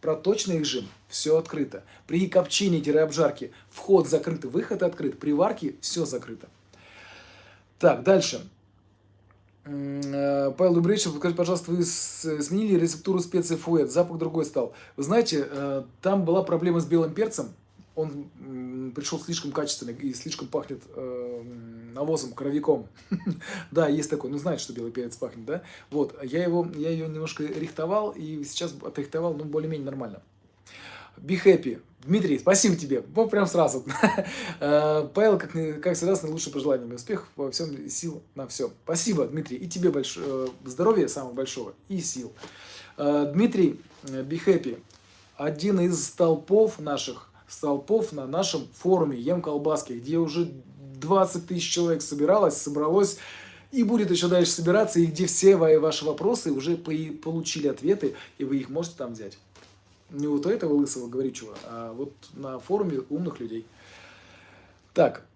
проточный режим, все открыто. При копчении-обжарке вход закрыт, выход открыт. При варке все закрыто. Так, дальше. Э, Павел Дубревич, скажите, пожалуйста, вы сменили рецептуру специй фуэт, запах другой стал. Вы знаете, э, там была проблема с белым перцем, он пришел слишком качественный и слишком пахнет э, навозом, коровиком. да, есть такой, ну знаете, что белый перец пахнет, да? Вот, я его, я ее немножко рихтовал и сейчас отрихтовал, ну, более-менее нормально. Be happy. Дмитрий, спасибо тебе. Вот прям сразу. Э, Павел, как, как всегда, с наилучшим пожеланиями успехов во всем, сил на все. Спасибо, Дмитрий. И тебе большое э, здоровья самого большого и сил. Э, Дмитрий, be happy. Один из столпов наших столпов на нашем форуме Ем Колбаски, где уже 20 тысяч человек собиралось, собралось и будет еще дальше собираться, и где все ваши вопросы уже получили ответы, и вы их можете там взять. Не вот у этого лысого говоричего, а вот на форуме умных людей. Так.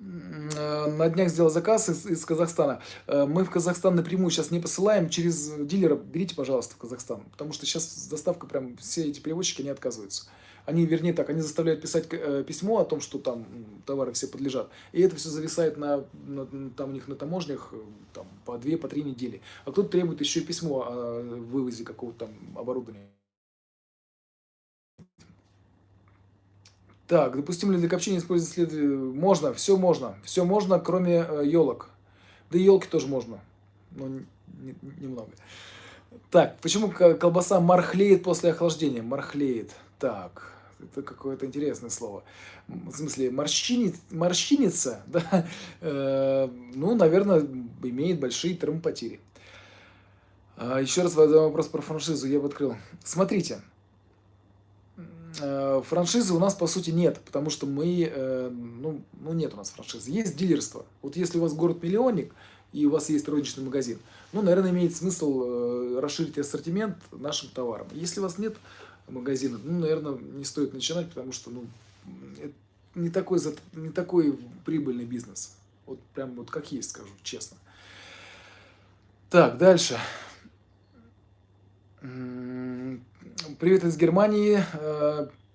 Э, на днях сделал заказ из, из Казахстана. Э, мы в Казахстан напрямую сейчас не посылаем, через дилера берите, пожалуйста, в Казахстан. Потому что сейчас доставка, прям все эти перевозчики не отказываются. Они, вернее так, они заставляют писать э, письмо о том, что там товары все подлежат. И это все зависает на, на там у них на таможнях там, по две, по три недели. А кто-то требует еще письмо о вывозе какого-то там оборудования. Так, допустим ли для копчения использовать следующее? Можно, все можно. Все можно, кроме э, елок. Да и елки тоже можно, но не, не, немного. Так, почему колбаса мархлеет после охлаждения? Мархлеет. Так, это какое-то интересное слово. В смысле, морщинец, морщинится, да? Э, ну, наверное, имеет большие термопотери. А, еще раз вопрос про франшизу я бы открыл. Смотрите, франшизы у нас по сути нет, потому что мы, э, ну, ну нет у нас франшизы. Есть дилерство. Вот если у вас город-миллионник и у вас есть розничный магазин, ну, наверное, имеет смысл э, расширить ассортимент нашим товаром. Если у вас нет магазина, ну, наверное, не стоит начинать, потому что, ну, это не такой, не такой прибыльный бизнес. Вот прям вот как есть, скажу честно. Так, дальше. Привет из Германии.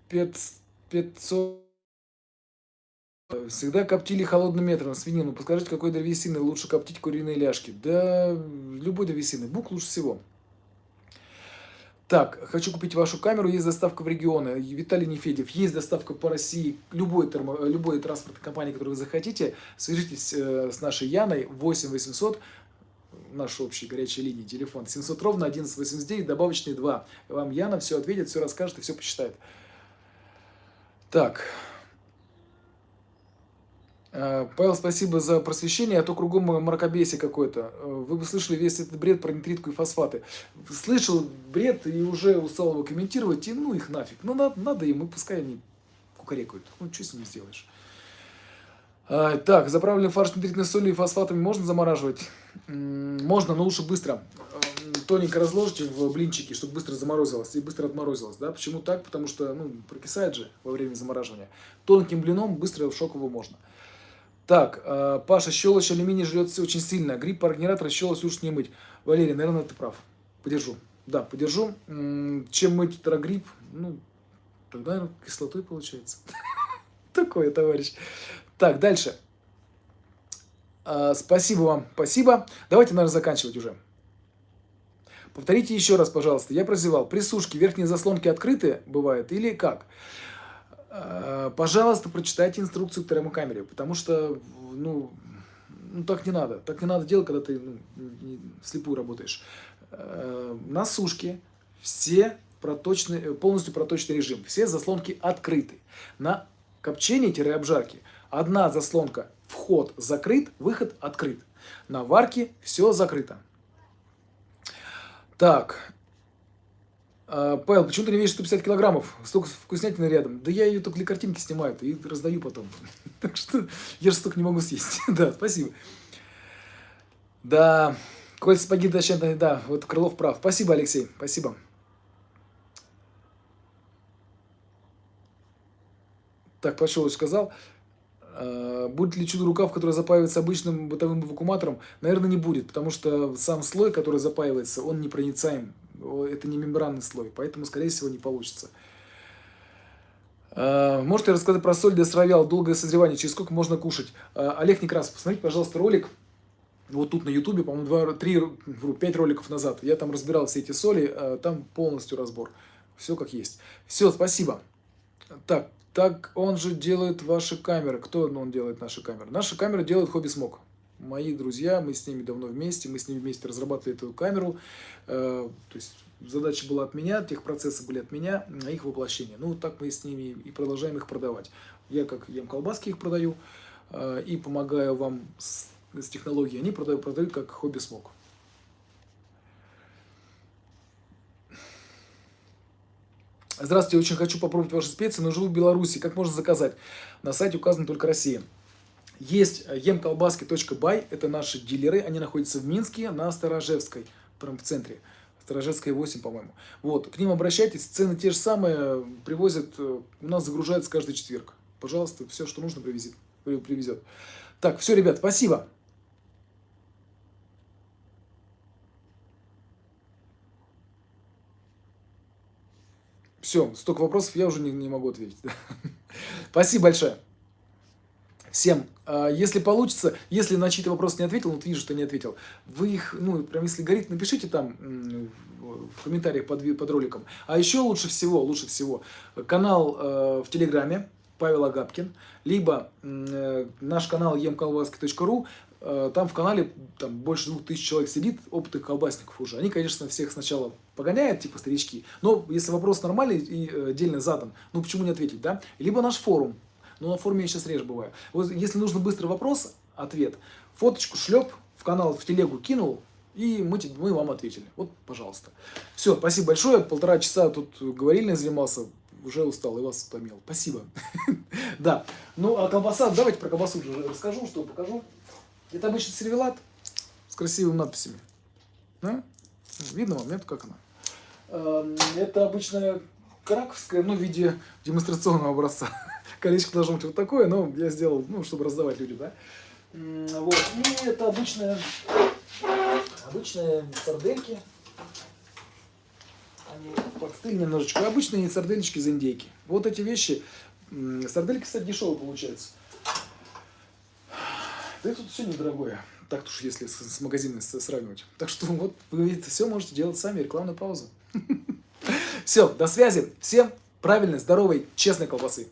500... Э, Всегда коптили холодным метром свинину. Подскажите, какой древесины лучше коптить куриные ляжки? Да, любой древесины. Бук лучше всего. Так, хочу купить вашу камеру, есть доставка в регионы. Виталий Нефедев, есть доставка по России, любой, термо, любой транспортной компании, которую вы захотите. Свяжитесь э, с нашей Яной 8 800 наш общий горячей линии, телефон 700 ровно 1189, добавочный 2. Вам Яна все ответит, все расскажет и все посчитает. Так. Э, Павел, спасибо за просвещение, а то кругом мракобесие какой-то. Э, вы бы слышали весь этот бред про нитритку и фосфаты. Слышал бред и уже устал его комментировать, и ну их нафиг. Ну надо, надо им, и пускай они кукарекают. Ну что с ними сделаешь? А, так, заправленный фарш нитритной солью и фосфатами можно замораживать? Можно, но лучше быстро. Тоненько разложите в блинчики, чтобы быстро заморозилось и быстро отморозилось. Да? Почему так? Потому что ну, прокисает же во время замораживания. Тонким блином быстро в шок его можно. Так, а, Паша, щелочь алюминий жрет очень сильно. Гриб, парогенератор, щелочь лучше не мыть. Валерий, наверное, ты прав. Подержу. Да, подержу. Чем мыть гриб? Ну, тогда, наверное, кислотой получается. Такое, товарищ. Так, дальше. А, спасибо вам, спасибо. Давайте, наверное, заканчивать уже. Повторите еще раз, пожалуйста. Я прозевал. При сушке верхние заслонки открыты бывают или как? А, пожалуйста, прочитайте инструкцию к термокамере, потому что, ну, ну, так не надо. Так не надо делать, когда ты ну, вслепую работаешь. А, на сушке все проточный, полностью проточный режим. Все заслонки открыты. На копчении-обжарке одна заслонка вход закрыт, выход открыт. На варке все закрыто. Так. А, Павел, почему ты не весишь 150 килограммов? Столько вкуснятины рядом. Да я ее только для картинки снимаю и раздаю потом. Так что я же столько не могу съесть. Да, спасибо. Да, кольца погиб, да, вот Крылов прав. Спасибо, Алексей, спасибо. Так, Пашович сказал. А, будет ли чудо-рукав, который запаивается обычным бытовым вакууматором? Наверное, не будет, потому что сам слой, который запаивается, он непроницаем. Это не мембранный слой, поэтому, скорее всего, не получится. А, можете рассказать про соль для сыровял, долгое созревание, через сколько можно кушать? А, Олег Некрасов, посмотрите, пожалуйста, ролик. Вот тут на ютубе, по-моему, 3, 5 роликов назад. Я там разбирал все эти соли, там полностью разбор. Все как есть. Все, спасибо. Так, так он же делает ваши камеры. Кто он делает наши камеры? Наши камеры делает Хобби Смог. Мои друзья, мы с ними давно вместе, мы с ними вместе разрабатывали эту камеру. Э, то есть задача была от меня, техпроцессы были от меня, на их воплощение. Ну, так мы с ними и продолжаем их продавать. Я как ем колбаски их продаю э, и помогаю вам с, с технологией. Они продают, продают как Хобби Смог. Здравствуйте, очень хочу попробовать ваши специи, но живу в Беларуси. Как можно заказать? На сайте указана только Россия. Есть емколбаски.бай, это наши дилеры, они находятся в Минске на Сторожевской, прям в центре. Сторожевская 8, по-моему. Вот, к ним обращайтесь, цены те же самые, привозят, э, у нас загружается каждый четверг. Пожалуйста, все, что нужно, привезет. привезет. Так, все, ребят, спасибо. Все, столько вопросов я уже не, не могу ответить. Спасибо большое. Всем, а, если получится, если на чьи-то вопросы не ответил, вот вижу, что не ответил, вы их, ну, прям если горит, напишите там в комментариях под, под роликом. А еще лучше всего, лучше всего, канал э, в Телеграме, Павел Агапкин, либо э, наш канал Э, там в канале там, больше двух тысяч человек сидит, опытных колбасников уже. Они, конечно, всех сначала погоняют, типа старички. Но если вопрос нормальный и э, отдельно задан, ну почему не ответить, да? Либо наш форум. Ну, на форуме я сейчас реже бываю. Вот если нужно быстрый вопрос, ответ, фоточку шлеп, в канал, в телегу кинул, и мы, мы вам ответили. Вот, пожалуйста. Все, спасибо большое. Полтора часа тут говорильно занимался. Уже устал и вас утомил. Спасибо. Да. Ну, а колбаса, давайте про колбасу расскажу, что покажу. Это обычный сервелат с красивыми надписями. Да? Видно вам, нет, как она? Эм, это обычная краковская, ну, в виде демонстрационного образца. Колечко должно быть вот такое, но я сделал, ну, чтобы раздавать людям, да. Вот. И это обычная, обычные сардельки. Они подстыли немножечко. Обычные сардельки из индейки. Вот эти вещи. Сардельки, кстати, дешевые получаются. Да и тут все недорогое. Так уж если с, с магазинами сравнивать. Так что вот вы видите, все можете делать сами, рекламная пауза. Все, до связи. Всем правильной, здоровой, честной колбасы.